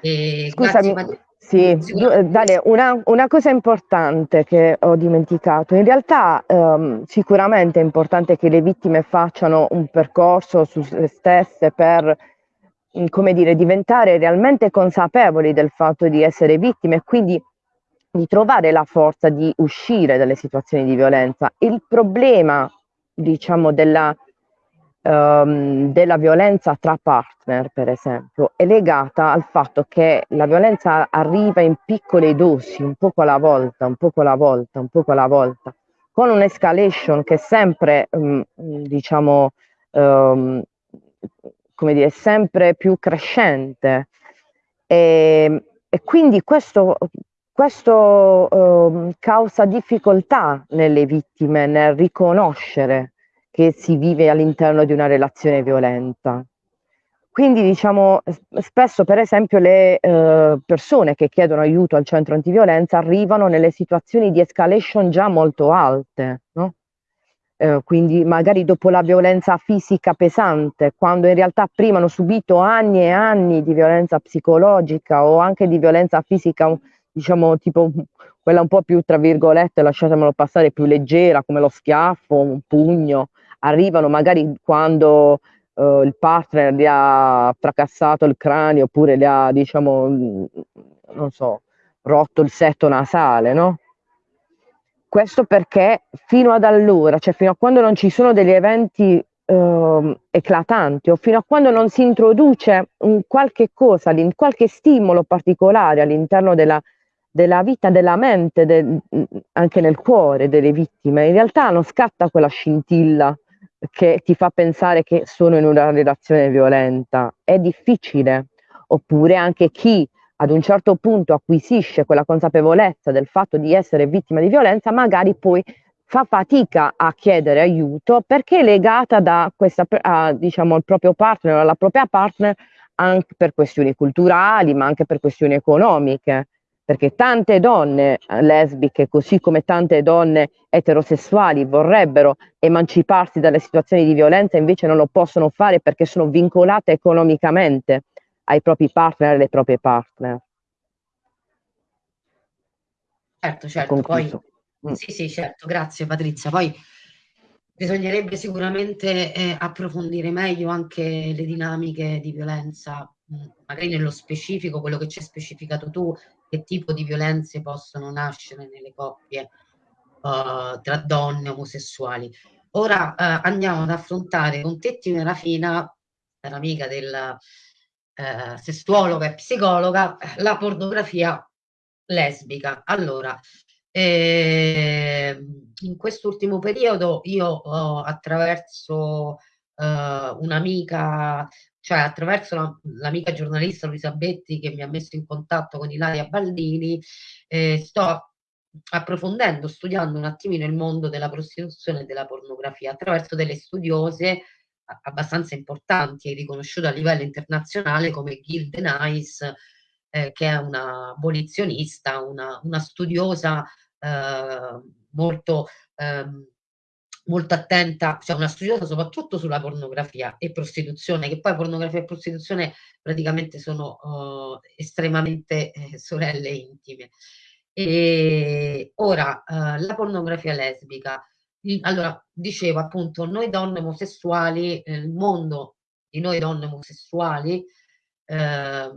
Scusami, grazie, sì, eh, Dale, una, una, cosa importante che ho dimenticato, in realtà ehm, sicuramente è importante che le vittime facciano un percorso su se stesse per, mm, come dire, diventare realmente consapevoli del fatto di essere vittime e quindi di trovare la forza di uscire dalle situazioni di violenza. Il problema, diciamo, della, um, della violenza tra partner, per esempio, è legata al fatto che la violenza arriva in piccole dosi, un poco alla volta, un poco alla volta, un poco alla volta, con un'escalation che è sempre, um, diciamo, um, come dire, sempre più crescente. E, e quindi questo, questo uh, causa difficoltà nelle vittime nel riconoscere che si vive all'interno di una relazione violenta. Quindi diciamo spesso per esempio le uh, persone che chiedono aiuto al centro antiviolenza arrivano nelle situazioni di escalation già molto alte, no? eh, quindi magari dopo la violenza fisica pesante, quando in realtà prima hanno subito anni e anni di violenza psicologica o anche di violenza fisica, diciamo tipo quella un po' più, tra virgolette, lasciatemelo passare, più leggera, come lo schiaffo, un pugno, arrivano magari quando eh, il partner gli ha fracassato il cranio oppure gli ha, diciamo, non so, rotto il setto nasale, no? Questo perché fino ad allora, cioè fino a quando non ci sono degli eventi eh, eclatanti o fino a quando non si introduce un qualche cosa, qualche stimolo particolare all'interno della, della vita, della mente, de, anche nel cuore delle vittime, in realtà non scatta quella scintilla che ti fa pensare che sono in una relazione violenta. È difficile. Oppure anche chi ad un certo punto acquisisce quella consapevolezza del fatto di essere vittima di violenza, magari poi fa fatica a chiedere aiuto perché è legata da questa, a, diciamo, al proprio partner alla propria partner anche per questioni culturali, ma anche per questioni economiche. Perché tante donne lesbiche, così come tante donne eterosessuali, vorrebbero emanciparsi dalle situazioni di violenza, invece non lo possono fare perché sono vincolate economicamente ai propri partner e alle proprie partner. Certo, certo, poi mm. sì, sì, certo, grazie Patrizia. Poi bisognerebbe sicuramente eh, approfondire meglio anche le dinamiche di violenza, mm, magari nello specifico, quello che ci hai specificato tu, che tipo di violenze possono nascere nelle coppie uh, tra donne omosessuali. Ora uh, andiamo ad affrontare con Tetti Merafina, era amica del, eh, sessuologa e psicologa, la pornografia lesbica. Allora, eh, in quest'ultimo periodo io ho attraverso un'amica, cioè attraverso la, l'amica giornalista Luisa Betti che mi ha messo in contatto con Ilaria Baldini, eh, sto approfondendo, studiando un attimino il mondo della prostituzione e della pornografia attraverso delle studiose abbastanza importanti e riconosciute a livello internazionale come Gilde Nice, eh, che è una abolizionista, una, una studiosa eh, molto, ehm, molto attenta, cioè una studiosa soprattutto sulla pornografia e prostituzione, che poi pornografia e prostituzione praticamente sono eh, estremamente eh, sorelle intime. E ora, eh, la pornografia lesbica allora, dicevo appunto, noi donne omosessuali, eh, il mondo di noi donne omosessuali eh,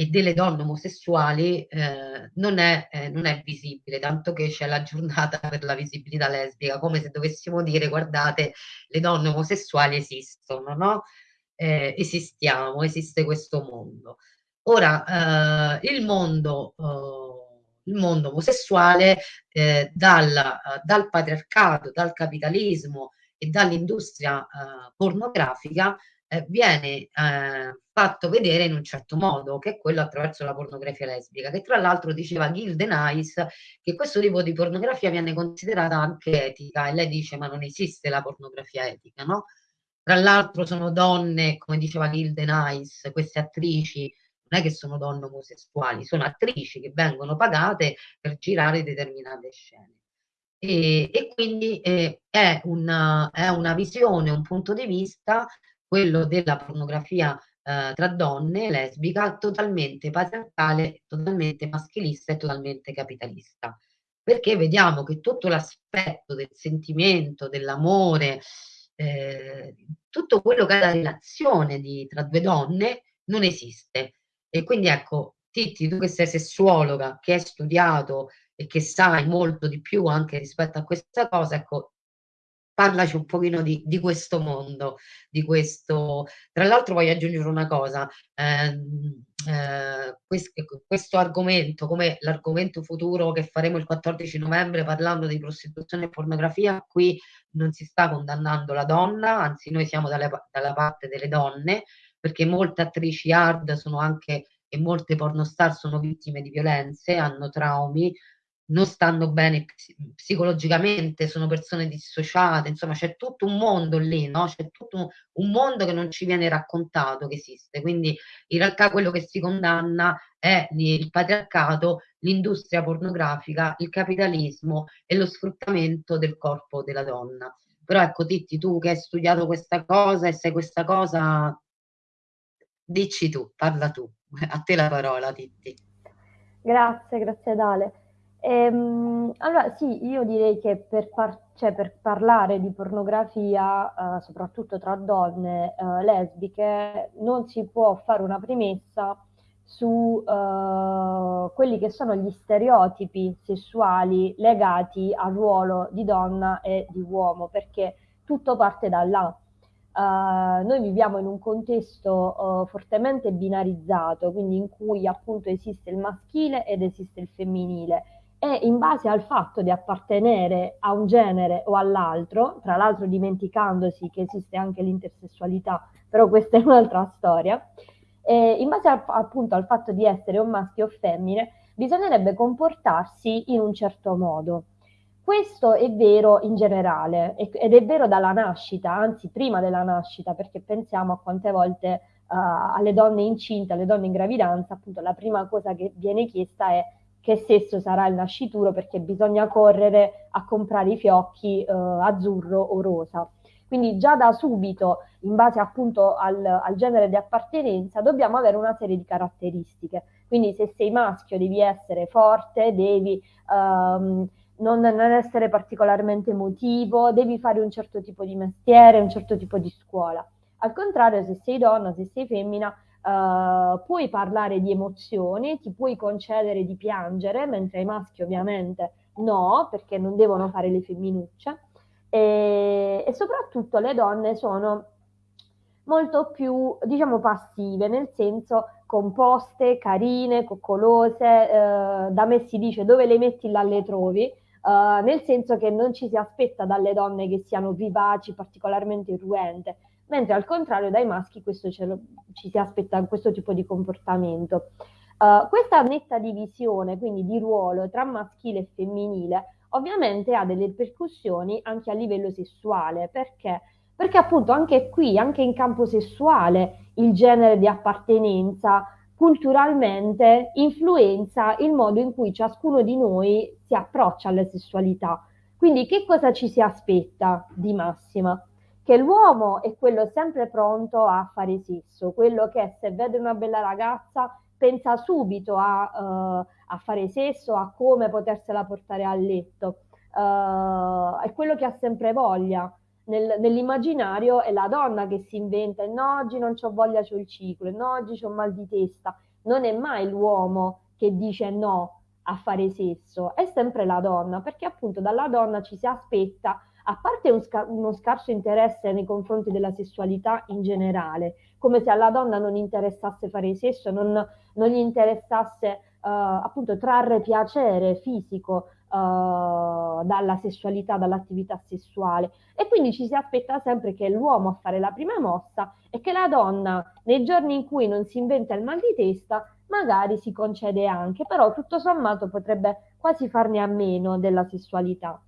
e delle donne omosessuali eh, non, è, eh, non è visibile, tanto che c'è la giornata per la visibilità lesbica, come se dovessimo dire guardate, le donne omosessuali esistono, no? Eh, esistiamo, esiste questo mondo. Ora, eh, il mondo il mondo omosessuale eh, dal, dal, patriarcato, dal capitalismo e dall'industria eh, pornografica eh, viene eh, fatto vedere in un certo modo, che è quello attraverso la pornografia lesbica, che tra l'altro diceva Gilde Nice che questo tipo di pornografia viene considerata anche etica e lei dice ma non esiste la pornografia etica, no? Tra l'altro sono donne, come diceva Gilde Nice, queste attrici non è che sono donne omosessuali, sono attrici che vengono pagate per girare determinate scene. E, e quindi eh, è, una, è, una, visione, un punto di vista, quello della pornografia eh, tra donne, lesbica, totalmente patriarcale, totalmente maschilista e totalmente capitalista. Perché vediamo che tutto l'aspetto del sentimento, dell'amore, eh, tutto quello che è la relazione di, tra due donne non esiste. E quindi ecco, Titti, tu che sei sessuologa, che hai studiato e che sai molto di più anche rispetto a questa cosa, ecco, parlaci un pochino di, di questo mondo, di questo... Tra l'altro voglio aggiungere una cosa, ehm, eh, questo, questo argomento, come l'argomento futuro che faremo il 14 novembre parlando di prostituzione e pornografia, qui non si sta condannando la donna, anzi noi siamo dalle, dalla parte delle donne, perché molte attrici hard sono anche e molte pornostar sono vittime di violenze, hanno traumi, non stanno bene psicologicamente, sono persone dissociate, insomma c'è tutto un mondo lì, no? C'è tutto un mondo che non ci viene raccontato che esiste. Quindi in realtà quello che si condanna è il patriarcato, l'industria pornografica, il capitalismo e lo sfruttamento del corpo della donna. Però ecco Titti, tu che hai studiato questa cosa e sai questa cosa, dici tu, parla tu. A te la parola, Titti. Grazie, grazie Dale. Ehm, allora sì, io direi che per, par- cioè, per parlare di pornografia, eh, soprattutto tra donne eh, lesbiche, non si può fare una premessa su eh, quelli che sono gli stereotipi sessuali legati al ruolo di donna e di uomo, perché tutto parte da là. Uh, noi viviamo in un contesto uh, fortemente binarizzato, quindi in cui appunto esiste il maschile ed esiste il femminile e in base al fatto di appartenere a un genere o all'altro, tra l'altro dimenticandosi che esiste anche l'intersessualità, però questa è un'altra storia, e in base al, appunto al fatto di essere un maschio o femmine, bisognerebbe comportarsi in un certo modo. Questo è vero in generale ed è vero dalla nascita, anzi prima della nascita, perché pensiamo a quante volte uh, alle donne incinte, alle donne in gravidanza, appunto la prima cosa che viene chiesta è che sesso sarà il nascituro perché bisogna correre a comprare i fiocchi uh, azzurro o rosa. Quindi già da subito, in base appunto al, al, genere di appartenenza, dobbiamo avere una serie di caratteristiche. Quindi se sei maschio devi essere forte, devi um, non, non, essere particolarmente emotivo, devi fare un certo tipo di mestiere, un certo tipo di scuola. Al contrario, se sei donna, se sei femmina, uh, puoi parlare di emozioni, ti puoi concedere di piangere, mentre ai maschi ovviamente no, perché non devono fare le femminucce. E, e soprattutto le donne sono molto più, diciamo, passive, nel senso composte, carine, coccolose, eh, da me si dice dove le metti là le trovi, Uh, nel senso che non ci si aspetta dalle donne che siano vivaci, particolarmente irruente, mentre al contrario dai maschi questo lo, ci si aspetta questo tipo di comportamento. Uh, questa netta divisione, quindi di ruolo tra maschile e femminile, ovviamente ha delle ripercussioni anche a livello sessuale, perché? Perché appunto anche qui, anche in campo sessuale, il genere di appartenenza culturalmente influenza il modo in cui ciascuno di noi si approccia alla sessualità. Quindi che cosa ci si aspetta di massima? Che l'uomo è quello sempre pronto a fare sesso, quello che se vede una bella ragazza pensa subito a, uh, a fare sesso, a come potersela portare a letto. Uh, è quello che ha sempre voglia. Nel, nell'immaginario è la donna che si inventa, no, oggi non ho voglia, c'ho il ciclo, no, oggi ho mal di testa. Non è mai l'uomo che dice no a fare sesso, è sempre la donna, perché appunto dalla donna ci si aspetta, a parte un scar- uno scarso interesse nei confronti della sessualità in generale, come se alla donna non interessasse fare sesso, non, non gli interessasse uh, appunto trarre piacere fisico uh, dalla sessualità, dall'attività sessuale. E quindi ci si aspetta sempre che l'uomo a fare la prima mossa e che la donna, nei giorni in cui non si inventa il mal di testa, magari si concede anche, però tutto sommato potrebbe quasi farne a meno della sessualità.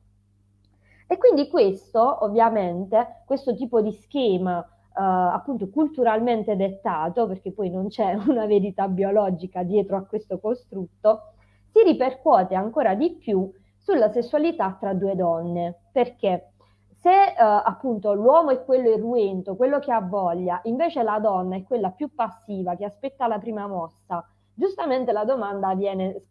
E quindi questo, ovviamente, questo tipo di schema Uh, appunto culturalmente dettato, perché poi non c'è una verità biologica dietro a questo costrutto, si ripercuote ancora di più sulla sessualità tra due donne, perché se uh, appunto l'uomo è quello irruento, quello che ha voglia, invece la donna è quella più passiva, che aspetta la prima mossa, giustamente la domanda viene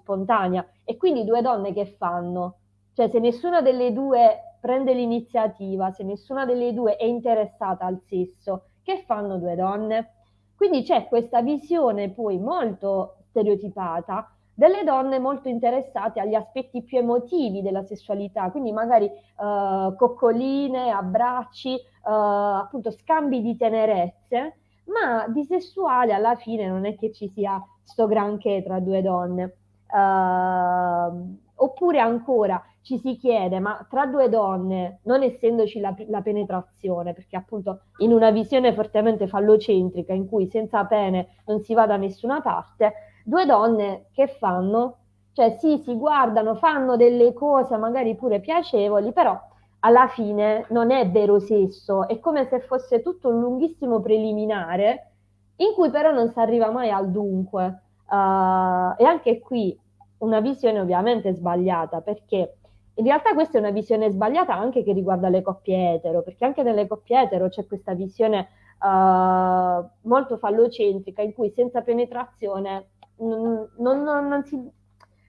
spontanea e quindi due donne che fanno? Cioè se nessuna delle due prende l'iniziativa, se nessuna delle due è interessata al sesso, che fanno due donne? Quindi c'è questa visione poi molto stereotipata delle donne molto interessate agli aspetti più emotivi della sessualità, quindi magari uh, coccoline, abbracci, uh, appunto scambi di tenerezze, ma di sessuale alla fine non è che ci sia sto granché tra due donne. Uh, oppure ancora ci si chiede, ma tra due donne, non essendoci la, la, penetrazione, perché appunto in una visione fortemente fallocentrica in cui senza pene non si va da nessuna parte, due donne che fanno? Cioè sì, si guardano, fanno delle cose magari pure piacevoli, però alla fine non è vero sesso, è come se fosse tutto un lunghissimo preliminare in cui però non si arriva mai al dunque. Uh, e anche qui una visione ovviamente sbagliata, perché in realtà questa è una visione sbagliata anche che riguarda le coppie etero, perché anche nelle coppie etero c'è questa visione uh, molto fallocentrica in cui senza penetrazione non, non, non, si,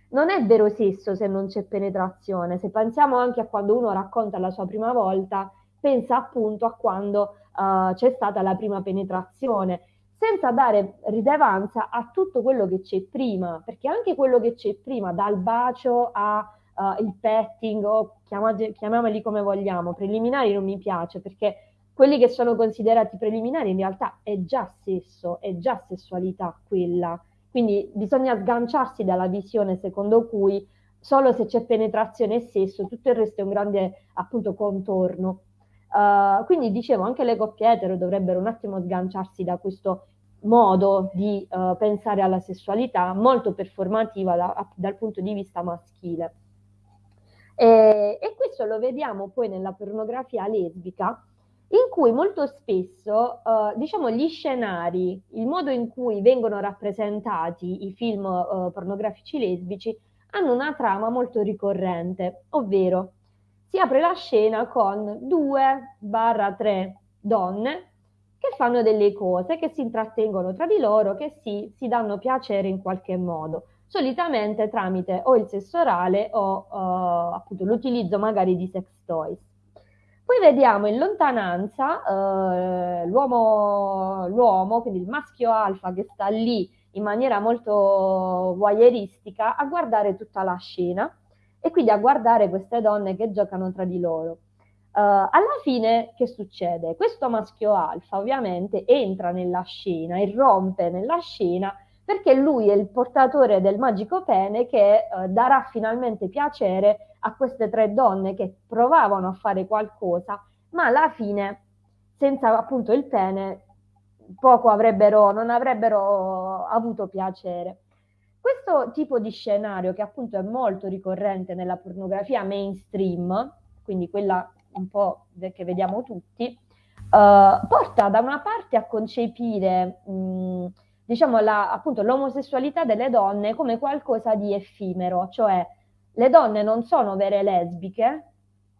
non, è vero sesso se non c'è penetrazione. Se pensiamo anche a quando uno racconta la sua prima volta, pensa appunto a quando uh, c'è stata la prima penetrazione senza dare rilevanza a tutto quello che c'è prima, perché anche quello che c'è prima, dal bacio al uh, petting o chiamiamoli come vogliamo, preliminari non mi piace perché quelli che sono considerati preliminari in realtà è già sesso, è già sessualità quella. Quindi bisogna sganciarsi dalla visione secondo cui solo se c'è penetrazione e sesso, tutto il resto è un grande appunto contorno. Uh, quindi dicevo, anche le coppie etero dovrebbero un attimo sganciarsi da questo modo di uh, pensare alla sessualità molto performativa da, dal punto di vista maschile. E, e, questo lo vediamo poi nella pornografia lesbica, in cui molto spesso, uh, diciamo, gli scenari, il modo in cui vengono rappresentati i film uh, pornografici lesbici, hanno una trama molto ricorrente, ovvero si apre la scena con due barra tre donne che fanno delle cose, che si intrattengono tra di loro, che si, si danno piacere in qualche modo, solitamente tramite o il sesso orale o uh, appunto l'utilizzo magari di sex toys. Poi vediamo in lontananza l'uomo, l'uomo, quindi il maschio alfa che sta lì in maniera molto voyeuristica a guardare tutta la scena e quindi a guardare queste donne che giocano tra di loro. Uh, alla fine che succede? Questo maschio alfa ovviamente entra nella scena, irrompe nella scena perché lui è il portatore del magico pene che uh, darà finalmente piacere a queste tre donne che provavano a fare qualcosa, ma alla fine senza appunto il pene poco avrebbero, non avrebbero avuto piacere. Questo tipo di scenario, che appunto è molto ricorrente nella pornografia mainstream, quindi quella un po' che vediamo tutti, uh, porta da una parte a concepire mh, diciamo la, appunto l'omosessualità delle donne come qualcosa di effimero, cioè le donne non sono vere lesbiche,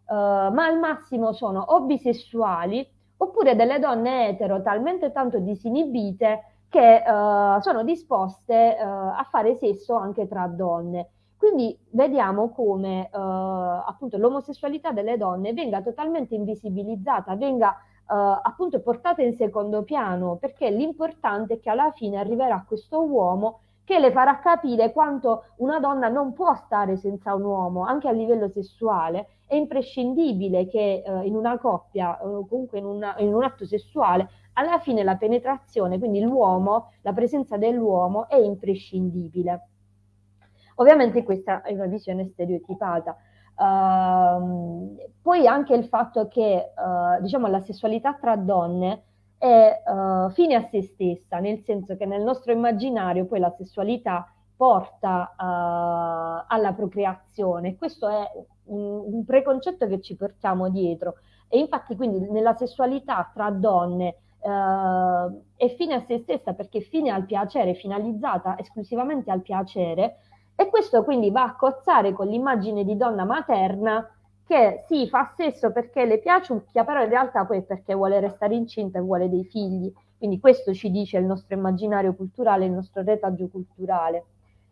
uh, ma al massimo sono o bisessuali oppure delle donne etero talmente tanto disinibite che uh, sono disposte uh, a fare sesso anche tra donne. Quindi vediamo come uh, appunto l'omosessualità delle donne venga totalmente invisibilizzata, venga uh, appunto portata in secondo piano, perché l'importante è che alla fine arriverà questo uomo che le farà capire quanto una donna non può stare senza un uomo, anche a livello sessuale. È imprescindibile che uh, in una coppia, o comunque in, una, in un atto sessuale, alla fine la penetrazione, quindi l'uomo, la presenza dell'uomo è imprescindibile. Ovviamente questa è una visione stereotipata. Uh, poi anche il fatto che uh, diciamo, la sessualità tra donne è uh, fine a se stessa, nel senso che nel nostro immaginario poi la sessualità porta uh, alla procreazione. Questo è un, un, preconcetto che ci portiamo dietro e infatti quindi nella sessualità tra donne è fine a se stessa perché fine al piacere, finalizzata esclusivamente al piacere e questo quindi va a cozzare con l'immagine di donna materna che sì, fa sesso perché le piaciucchia, però in realtà poi è perché vuole restare incinta e vuole dei figli. Quindi questo ci dice il nostro immaginario culturale, il nostro retaggio culturale.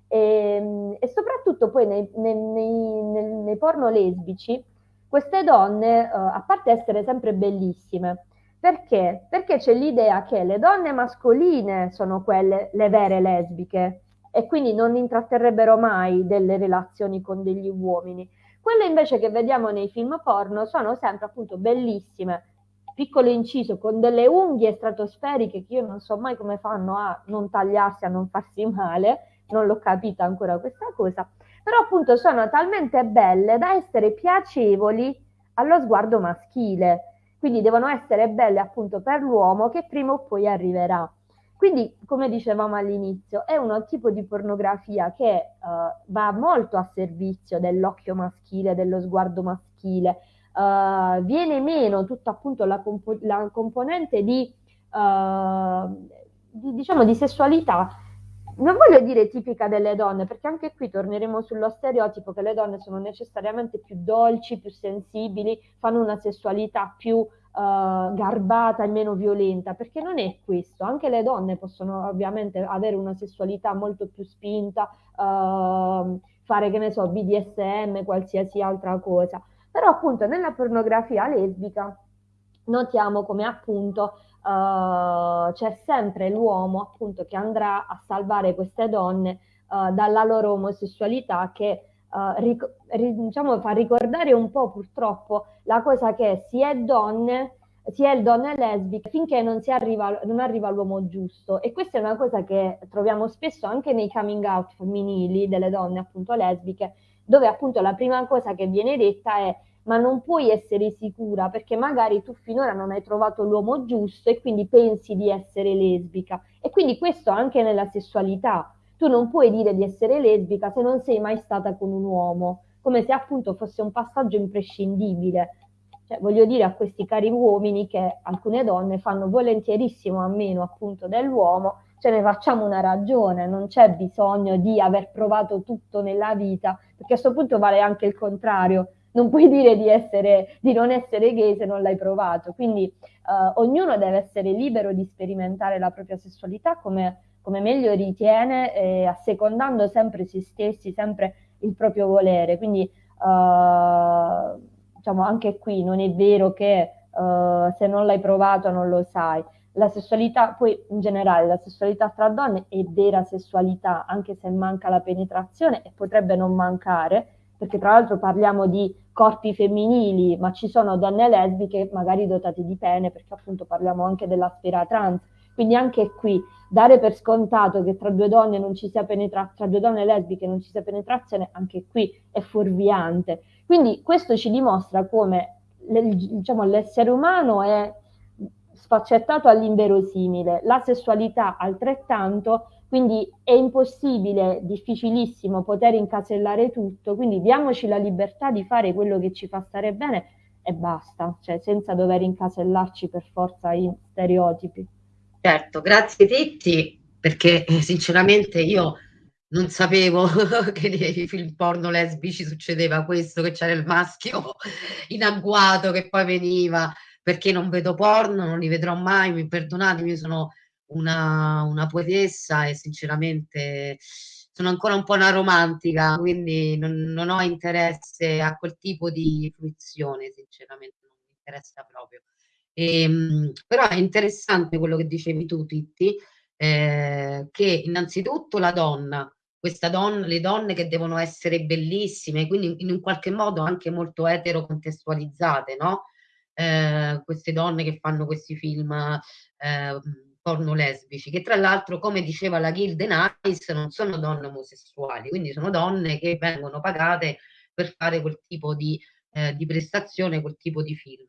E, ehm, e soprattutto poi nei, nei, nei, nei, porno lesbici, queste donne, uh, a parte essere sempre bellissime, perché? Perché c'è l'idea che le donne mascoline sono quelle, le vere lesbiche, e quindi non intratterrebbero mai delle relazioni con degli uomini. Quelle invece che vediamo nei film porno sono sempre appunto bellissime, piccolo inciso con delle unghie stratosferiche che io non so mai come fanno a non tagliarsi, a non farsi male, non l'ho capita ancora questa cosa, però appunto sono talmente belle da essere piacevoli allo sguardo maschile, quindi devono essere belle appunto per l'uomo che prima o poi arriverà. Quindi, come dicevamo all'inizio, è un tipo di pornografia che uh, va molto a servizio dell'occhio maschile, dello sguardo maschile, uh, viene meno tutta appunto la, compo- la componente di, uh, di, diciamo, di sessualità. Non voglio dire tipica delle donne, perché anche qui torneremo sullo stereotipo che le donne sono necessariamente più dolci, più sensibili, fanno una sessualità più uh, garbata e meno violenta, perché non è questo. Anche le donne possono ovviamente avere una sessualità molto più spinta, uh, fare che ne so, BDSM, qualsiasi altra cosa. Però appunto nella pornografia lesbica notiamo come appunto uh, c'è sempre l'uomo appunto che andrà a salvare queste donne uh, dalla loro omosessualità che uh, ric- ri- diciamo, fa ricordare un po' purtroppo la cosa che si è donne si è donne lesbiche finché non, arriva, non arriva l'uomo giusto e questa è una cosa che troviamo spesso anche nei coming out femminili delle donne appunto lesbiche dove appunto la prima cosa che viene detta è ma non puoi essere sicura perché magari tu finora non hai trovato l'uomo giusto e quindi pensi di essere lesbica. E quindi questo anche nella sessualità. Tu non puoi dire di essere lesbica se non sei mai stata con un uomo, come se appunto fosse un passaggio imprescindibile. Cioè, voglio dire a questi cari uomini che alcune donne fanno volentierissimo a meno appunto dell'uomo, ce ne facciamo una ragione, non c'è bisogno di aver provato tutto nella vita, perché a questo punto vale anche il contrario non puoi dire di, essere, di non essere gay se non l'hai provato. Quindi uh, ognuno deve essere libero di sperimentare la propria sessualità come, come meglio ritiene, eh, assecondando sempre se stessi, sempre il proprio volere. Quindi uh, diciamo anche qui non è vero che uh, se non l'hai provato non lo sai. La sessualità, poi in generale, la sessualità tra donne è vera sessualità, anche se manca la penetrazione e potrebbe non mancare, perché tra l'altro parliamo di corpi femminili, ma ci sono donne lesbiche magari dotate di pene, perché appunto parliamo anche della sfera trans. Quindi anche qui dare per scontato che tra due donne non ci sia penetrazione, tra due donne lesbiche non ci sia penetrazione, anche qui è fuorviante. Quindi questo ci dimostra come diciamo, l'essere umano è sfaccettato all'inverosimile, la sessualità altrettanto, quindi è impossibile, difficilissimo poter incasellare tutto, quindi diamoci la libertà di fare quello che ci fa stare bene e basta, cioè senza dover incasellarci per forza in stereotipi. Certo, grazie Titti, perché eh, sinceramente io non sapevo che nei film porno lesbici succedeva questo, che c'era il maschio in agguato che poi veniva, perché non vedo porno, non li vedrò mai, mi perdonatemi, sono una, una poetessa e sinceramente sono ancora un po' una romantica, quindi non, non, ho interesse a quel tipo di fruizione, sinceramente non mi interessa proprio. Ehm, però è interessante quello che dicevi tu, Titti, eh, che innanzitutto la donna, questa donna, le donne che devono essere bellissime, quindi in un qualche modo anche molto eterocontestualizzate, no? Eh, queste donne che fanno questi film eh, porno lesbici, che tra l'altro, come diceva la Gilde Nice, non sono donne omosessuali, quindi sono donne che vengono pagate per fare quel tipo di, eh, di prestazione, quel tipo di film.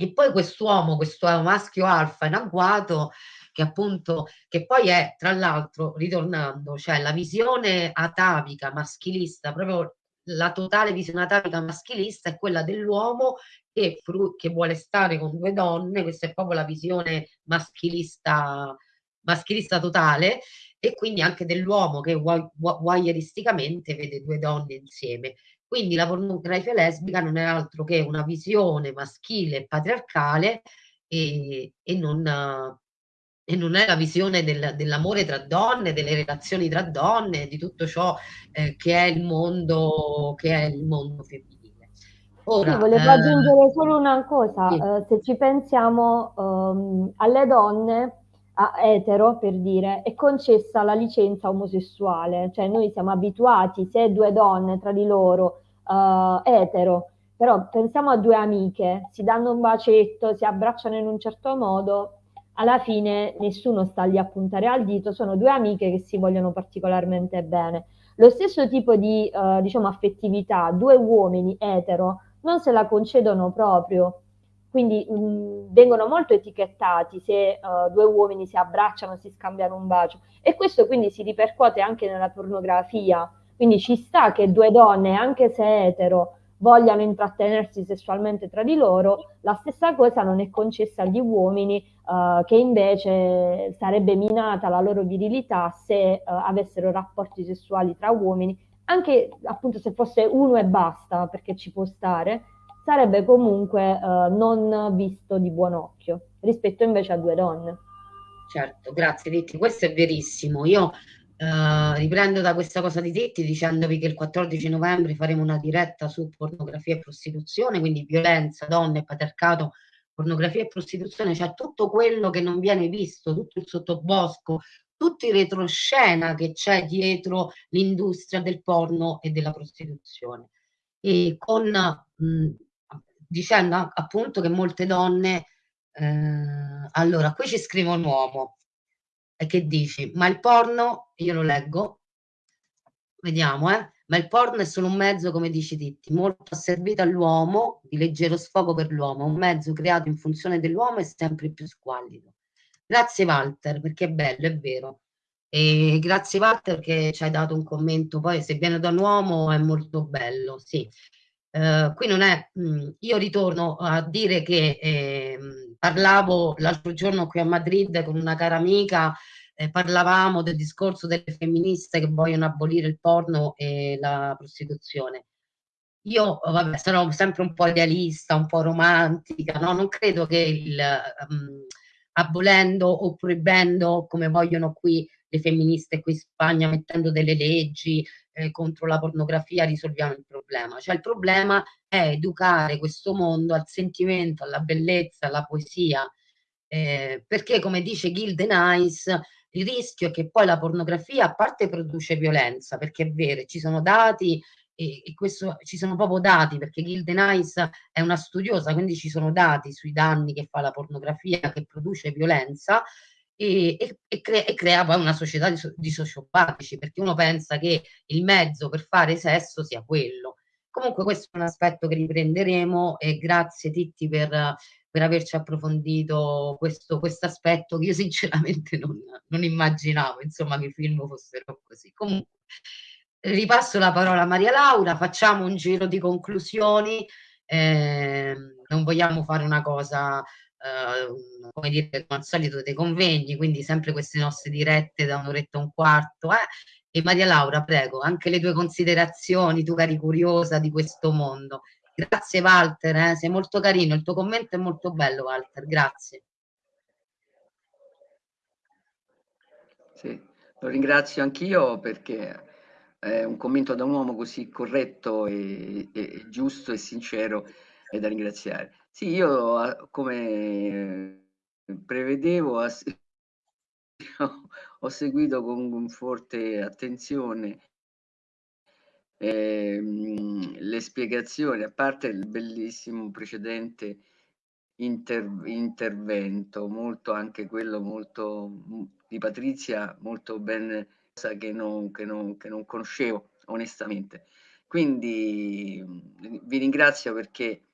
E poi quest'uomo, questo maschio alfa in agguato, che appunto, che poi è tra l'altro, ritornando, cioè la visione atavica, maschilista, proprio la totale visione atavica maschilista è quella dell'uomo che, che, vuole stare con due donne, questa è proprio la visione maschilista, maschilista totale, e quindi anche dell'uomo che voyeuristicamente vede due donne insieme. Quindi la pornografia lesbica non è altro che una visione maschile e patriarcale e, e, non, e non è la visione del, dell'amore tra donne, delle relazioni tra donne, di tutto ciò eh, che è il mondo, che è il mondo femminile. Ora, sì, volevo eh, aggiungere solo una cosa, sì. eh, se ci pensiamo um, alle donne, etero, per dire, è concessa la licenza omosessuale, cioè noi siamo abituati, se due donne tra di loro, uh, etero, però pensiamo a due amiche, si danno un bacetto, si abbracciano in un certo modo, alla fine nessuno sta lì a puntare al dito, sono due amiche che si vogliono particolarmente bene. Lo stesso tipo di, uh, diciamo, affettività, due uomini etero, non se la concedono proprio, quindi mh, mm, vengono molto etichettati se uh, due uomini si abbracciano, si scambiano un bacio. E questo quindi si ripercuote anche nella pornografia, quindi ci sta che due donne, anche se etero, vogliano intrattenersi sessualmente tra di loro, la stessa cosa non è concessa agli uomini uh, che invece sarebbe minata la loro virilità se uh, avessero rapporti sessuali tra uomini, anche appunto se fosse uno e basta, perché ci può stare, sarebbe comunque uh, non visto di buon occhio rispetto invece a due donne. Certo, grazie Detti, questo è verissimo. Io uh, riprendo da questa cosa di Detti dicendovi che il 14 novembre faremo una diretta su pornografia e prostituzione, quindi violenza, donne, patriarcato, pornografia e prostituzione, cioè tutto quello che non viene visto, tutto il sottobosco, tutto il retroscena che c'è dietro l'industria del porno e della prostituzione. E con mh, dicendo appunto che molte donne, eh, allora qui ci scrive un uomo e che dici, ma il porno, io lo leggo, vediamo, eh, ma il porno è solo un mezzo, come dici Titti, molto asservito all'uomo, di leggero sfogo per l'uomo, un mezzo creato in funzione dell'uomo e sempre più squallido. Grazie Walter, perché è bello, è vero. E grazie Walter perché ci hai dato un commento, poi se viene da un uomo è molto bello, sì. Uh, qui non è, mh, mm, io ritorno a dire che eh, parlavo l'altro giorno qui a Madrid con una cara amica, eh, parlavamo del discorso delle femministe che vogliono abolire il porno e la prostituzione. Io, vabbè, sono sempre un po' idealista, un po' romantica, no? non credo che il, um, abolendo o proibendo, come vogliono qui le femministe qui in Spagna, mettendo delle leggi, eh, contro la pornografia risolviamo il problema. Cioè il problema è educare questo mondo al sentimento, alla bellezza, alla poesia, eh, perché come dice Gilde Nice, il rischio è che poi la pornografia a parte produce violenza, perché è vero, ci sono dati e, e questo, ci sono proprio dati, perché Gilde Nice è una studiosa, quindi ci sono dati sui danni che fa la pornografia che produce violenza, e, e, e, e crea poi una società di, di sociopatici, perché uno pensa che il mezzo per fare sesso sia quello. Comunque questo è un aspetto che riprenderemo e grazie Titti per, per averci approfondito questo aspetto che io sinceramente non, non, immaginavo, insomma, che i film fossero così. Comunque ripasso la parola a Maria Laura, facciamo un giro di conclusioni, eh, non vogliamo fare una cosa Uh, come dire, come al solito dei convegni, quindi sempre queste nostre dirette da un'oretta e un quarto. Eh? E Maria Laura, prego, anche le tue considerazioni, tu cari curiosa di questo mondo. Grazie Walter, eh? sei molto carino, il tuo commento è molto bello Walter, grazie. Sì, lo ringrazio anch'io perché è un commento da un uomo così corretto e, e giusto e sincero è da ringraziare. Sì, io come prevedevo ho seguito con forte attenzione ehm, le spiegazioni, a parte il bellissimo precedente inter intervento, molto anche quello molto di Patrizia, molto ben che non, che non, che non conoscevo onestamente. Quindi vi ringrazio perché eh,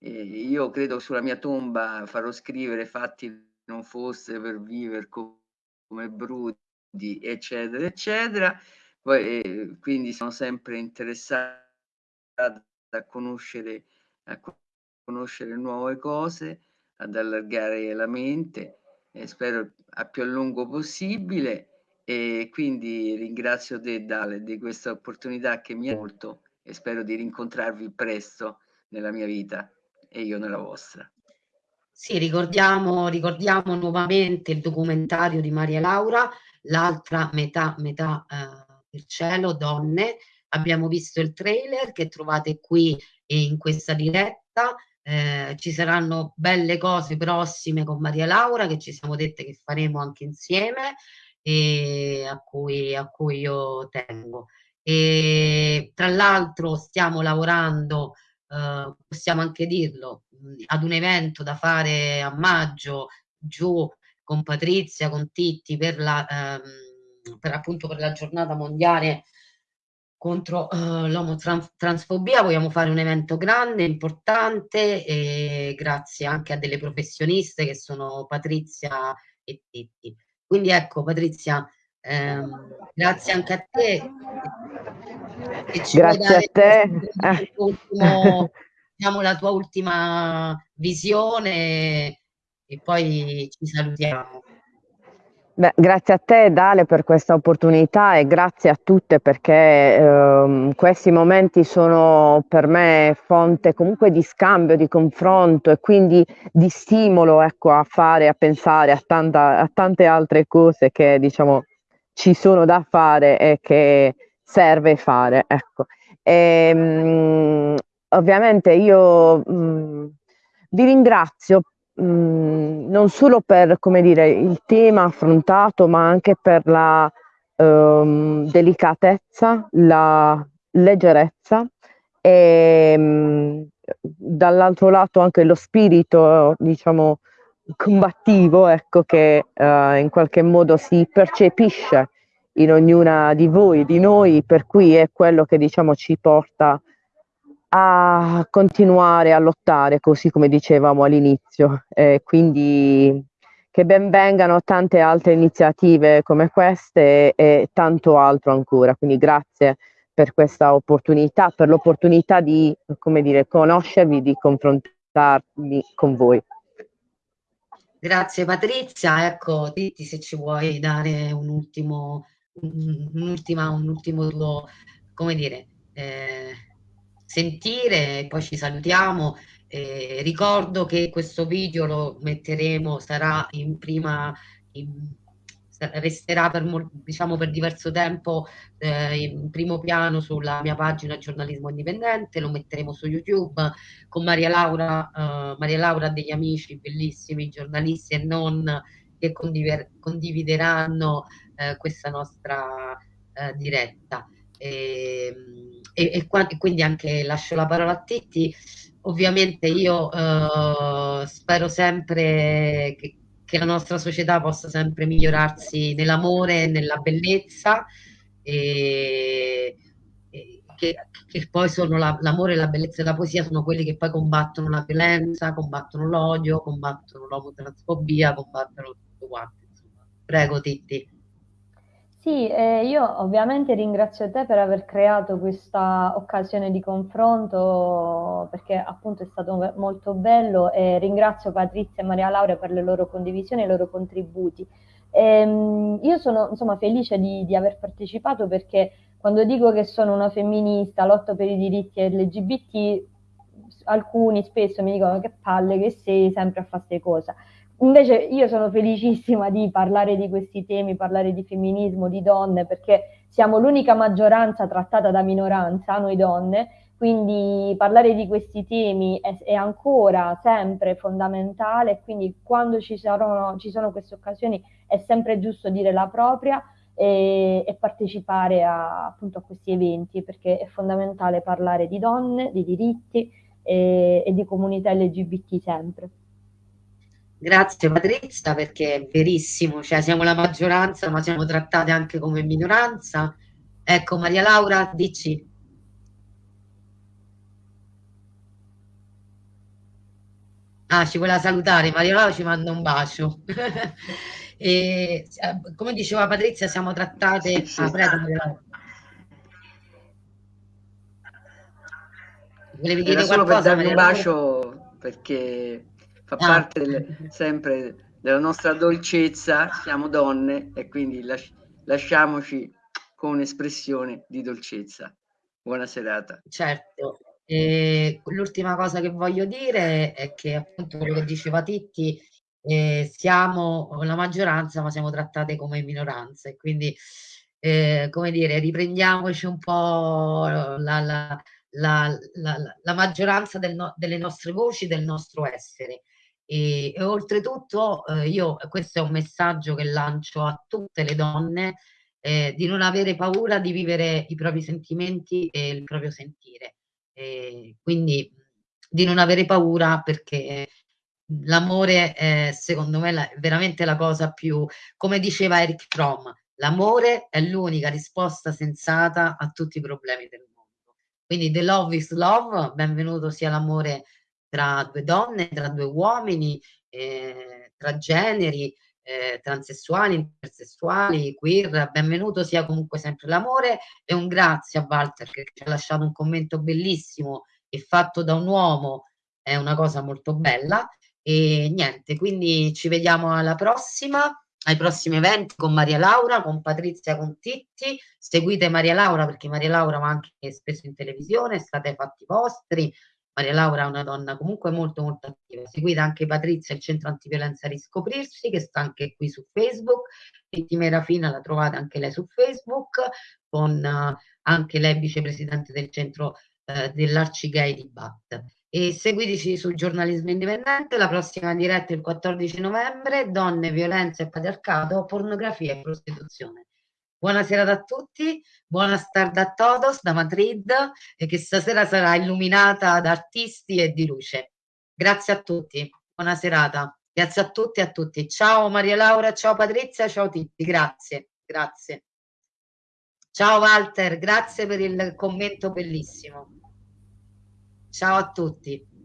io credo sulla mia tomba farò scrivere fatti non fosse per vivere come bruti, eccetera, eccetera. Poi, eh, quindi sono sempre interessata a conoscere, a conoscere nuove cose, ad allargare la mente, e spero a più a lungo possibile. E quindi ringrazio te, Dale, di questa opportunità che mi ha molto e spero di rincontrarvi presto nella mia vita e io nella vostra. Sì, ricordiamo, ricordiamo nuovamente il documentario di Maria Laura, l'altra metà, metà eh, del cielo, donne. Abbiamo visto il trailer che trovate qui in questa diretta. eh, ci saranno belle cose prossime con Maria Laura che ci siamo dette che faremo anche insieme e a cui, a cui io tengo. E tra l'altro stiamo lavorando, eh, possiamo anche dirlo, ad un evento da fare a maggio giù con Patrizia, con Titti per la, ehm, per appunto per la giornata mondiale contro uh, l'omotransfobia, vogliamo fare un evento grande, importante e grazie anche a delle professioniste che sono Patrizia e Titti. Quindi ecco Patrizia, ehm, grazie anche a te. grazie a te. Ultimo, diciamo, la tua ultima visione e poi ci salutiamo. Beh, grazie a te Dale per questa opportunità e grazie a tutte perché ehm, questi momenti sono per me fonte comunque di scambio, di confronto e quindi di stimolo ecco, a fare, a pensare a, tanta, a tante altre cose che diciamo ci sono da fare e che serve fare. Ecco. E, mh, ovviamente io mh, vi ringrazio mh, mm, non solo per come dire, il tema affrontato, ma anche per la um, delicatezza, la leggerezza e mm, dall'altro lato anche lo spirito, diciamo, combattivo, ecco, che uh, in qualche modo si percepisce in ognuna di voi, di noi, per cui è quello che diciamo ci porta a continuare a lottare, così come dicevamo all'inizio. Eh, quindi che ben vengano tante altre iniziative come queste e, e tanto altro ancora. Quindi grazie per questa opportunità, per l'opportunità di, come dire, conoscervi, di confrontarmi con voi. Grazie Patrizia, ecco, Titti se ci vuoi dare un ultimo, un, un'ultima, un ultimo tuo, come dire, eh, sentire, poi ci salutiamo. Eh, ricordo che questo video lo metteremo, sarà in prima, in, resterà per, diciamo, per diverso tempo eh, in primo piano sulla mia pagina Giornalismo Indipendente, lo metteremo su YouTube con Maria Laura, eh, Maria Laura degli amici bellissimi, giornalisti e non, che condivideranno eh, questa nostra eh, diretta. E, e, e, quindi anche lascio la parola a Titti. Ovviamente io eh, spero sempre che, che, la nostra società possa sempre migliorarsi nell'amore e nella bellezza e, e che, che, poi sono la, l'amore la bellezza e la poesia sono quelli che poi combattono la violenza, combattono l'odio, combattono l'omotransfobia, combattono tutto quanto. Prego Titti. Sì, eh, io ovviamente ringrazio te per aver creato questa occasione di confronto perché appunto è stato molto bello e ringrazio Patrizia e Maria Laura per le loro condivisioni e i loro contributi. Ehm, io sono insomma felice di, di aver partecipato perché quando dico che sono una femminista, lotto per i diritti LGBT, alcuni spesso mi dicono che palle che sei sempre a fare queste cose. Invece io sono felicissima di parlare di questi temi, parlare di femminismo, di donne, perché siamo l'unica maggioranza trattata da minoranza, noi donne, quindi parlare di questi temi è, è ancora sempre fondamentale quindi quando ci, saranno, ci sono queste occasioni è sempre giusto dire la propria e, e partecipare a, appunto a questi eventi perché è fondamentale parlare di donne, di diritti e, e di comunità LGBT sempre. Grazie Patrizia perché è verissimo, cioè siamo la maggioranza ma siamo trattate anche come minoranza. Ecco Maria Laura, dici. Ah, ci vuole salutare, Maria Laura ci manda un bacio. e, eh, come diceva Patrizia, siamo trattate... Ah, prego, Maria Laura. Volevi dire Era solo qualcosa, per darvi un bacio perché fa ah. parte del, sempre della nostra dolcezza, siamo donne e quindi las- lasciamoci con un'espressione di dolcezza. Buona serata. Certo. L'ultima cosa che voglio dire è che appunto quello che diceva Titti, eh, siamo la maggioranza ma siamo trattate come minoranze, quindi eh, come dire, riprendiamoci un po' la, la, la, la, la maggioranza del no, delle nostre voci, del nostro essere. E, e oltretutto eh, io, questo è un messaggio che lancio a tutte le donne, eh, di non avere paura di vivere i propri sentimenti e il proprio sentire. Eh, quindi di non avere paura perché l'amore è secondo me la, veramente la cosa più, come diceva Eric Fromm, l'amore è l'unica risposta sensata a tutti i problemi del mondo. Quindi the love is love, benvenuto sia l'amore tra due donne, tra due uomini, eh, tra generi, eh, transessuali, intersessuali, queer, benvenuto sia comunque sempre l'amore e un grazie a Walter che ci ha lasciato un commento bellissimo e fatto da un uomo, è una cosa molto bella e niente, quindi ci vediamo alla prossima ai prossimi eventi con Maria Laura, con Patrizia con Titti. Seguite Maria Laura perché Maria Laura va anche spesso in televisione, state fatti vostri. Maria Laura è una donna comunque molto molto attiva. Seguite anche Patrizia, il centro antiviolenza Riscoprirsi, che sta anche qui su Facebook. Titti Merafina la trovate anche lei su Facebook, con uh, anche lei vicepresidente del centro uh, dell'Arcigay di Bat e seguiteci sul giornalismo indipendente, la prossima diretta il 14 novembre, donne, violenza e patriarcato, pornografia e prostituzione. Buonasera a tutti, buona tarda a todos da Madrid e che stasera sarà illuminata da artisti e di luce. Grazie a tutti, buona serata. Grazie a tutti e a tutti. Ciao Maria Laura, ciao Patrizia, ciao Titti, grazie, grazie. Ciao Walter, grazie per il commento bellissimo. Ciao a tutti.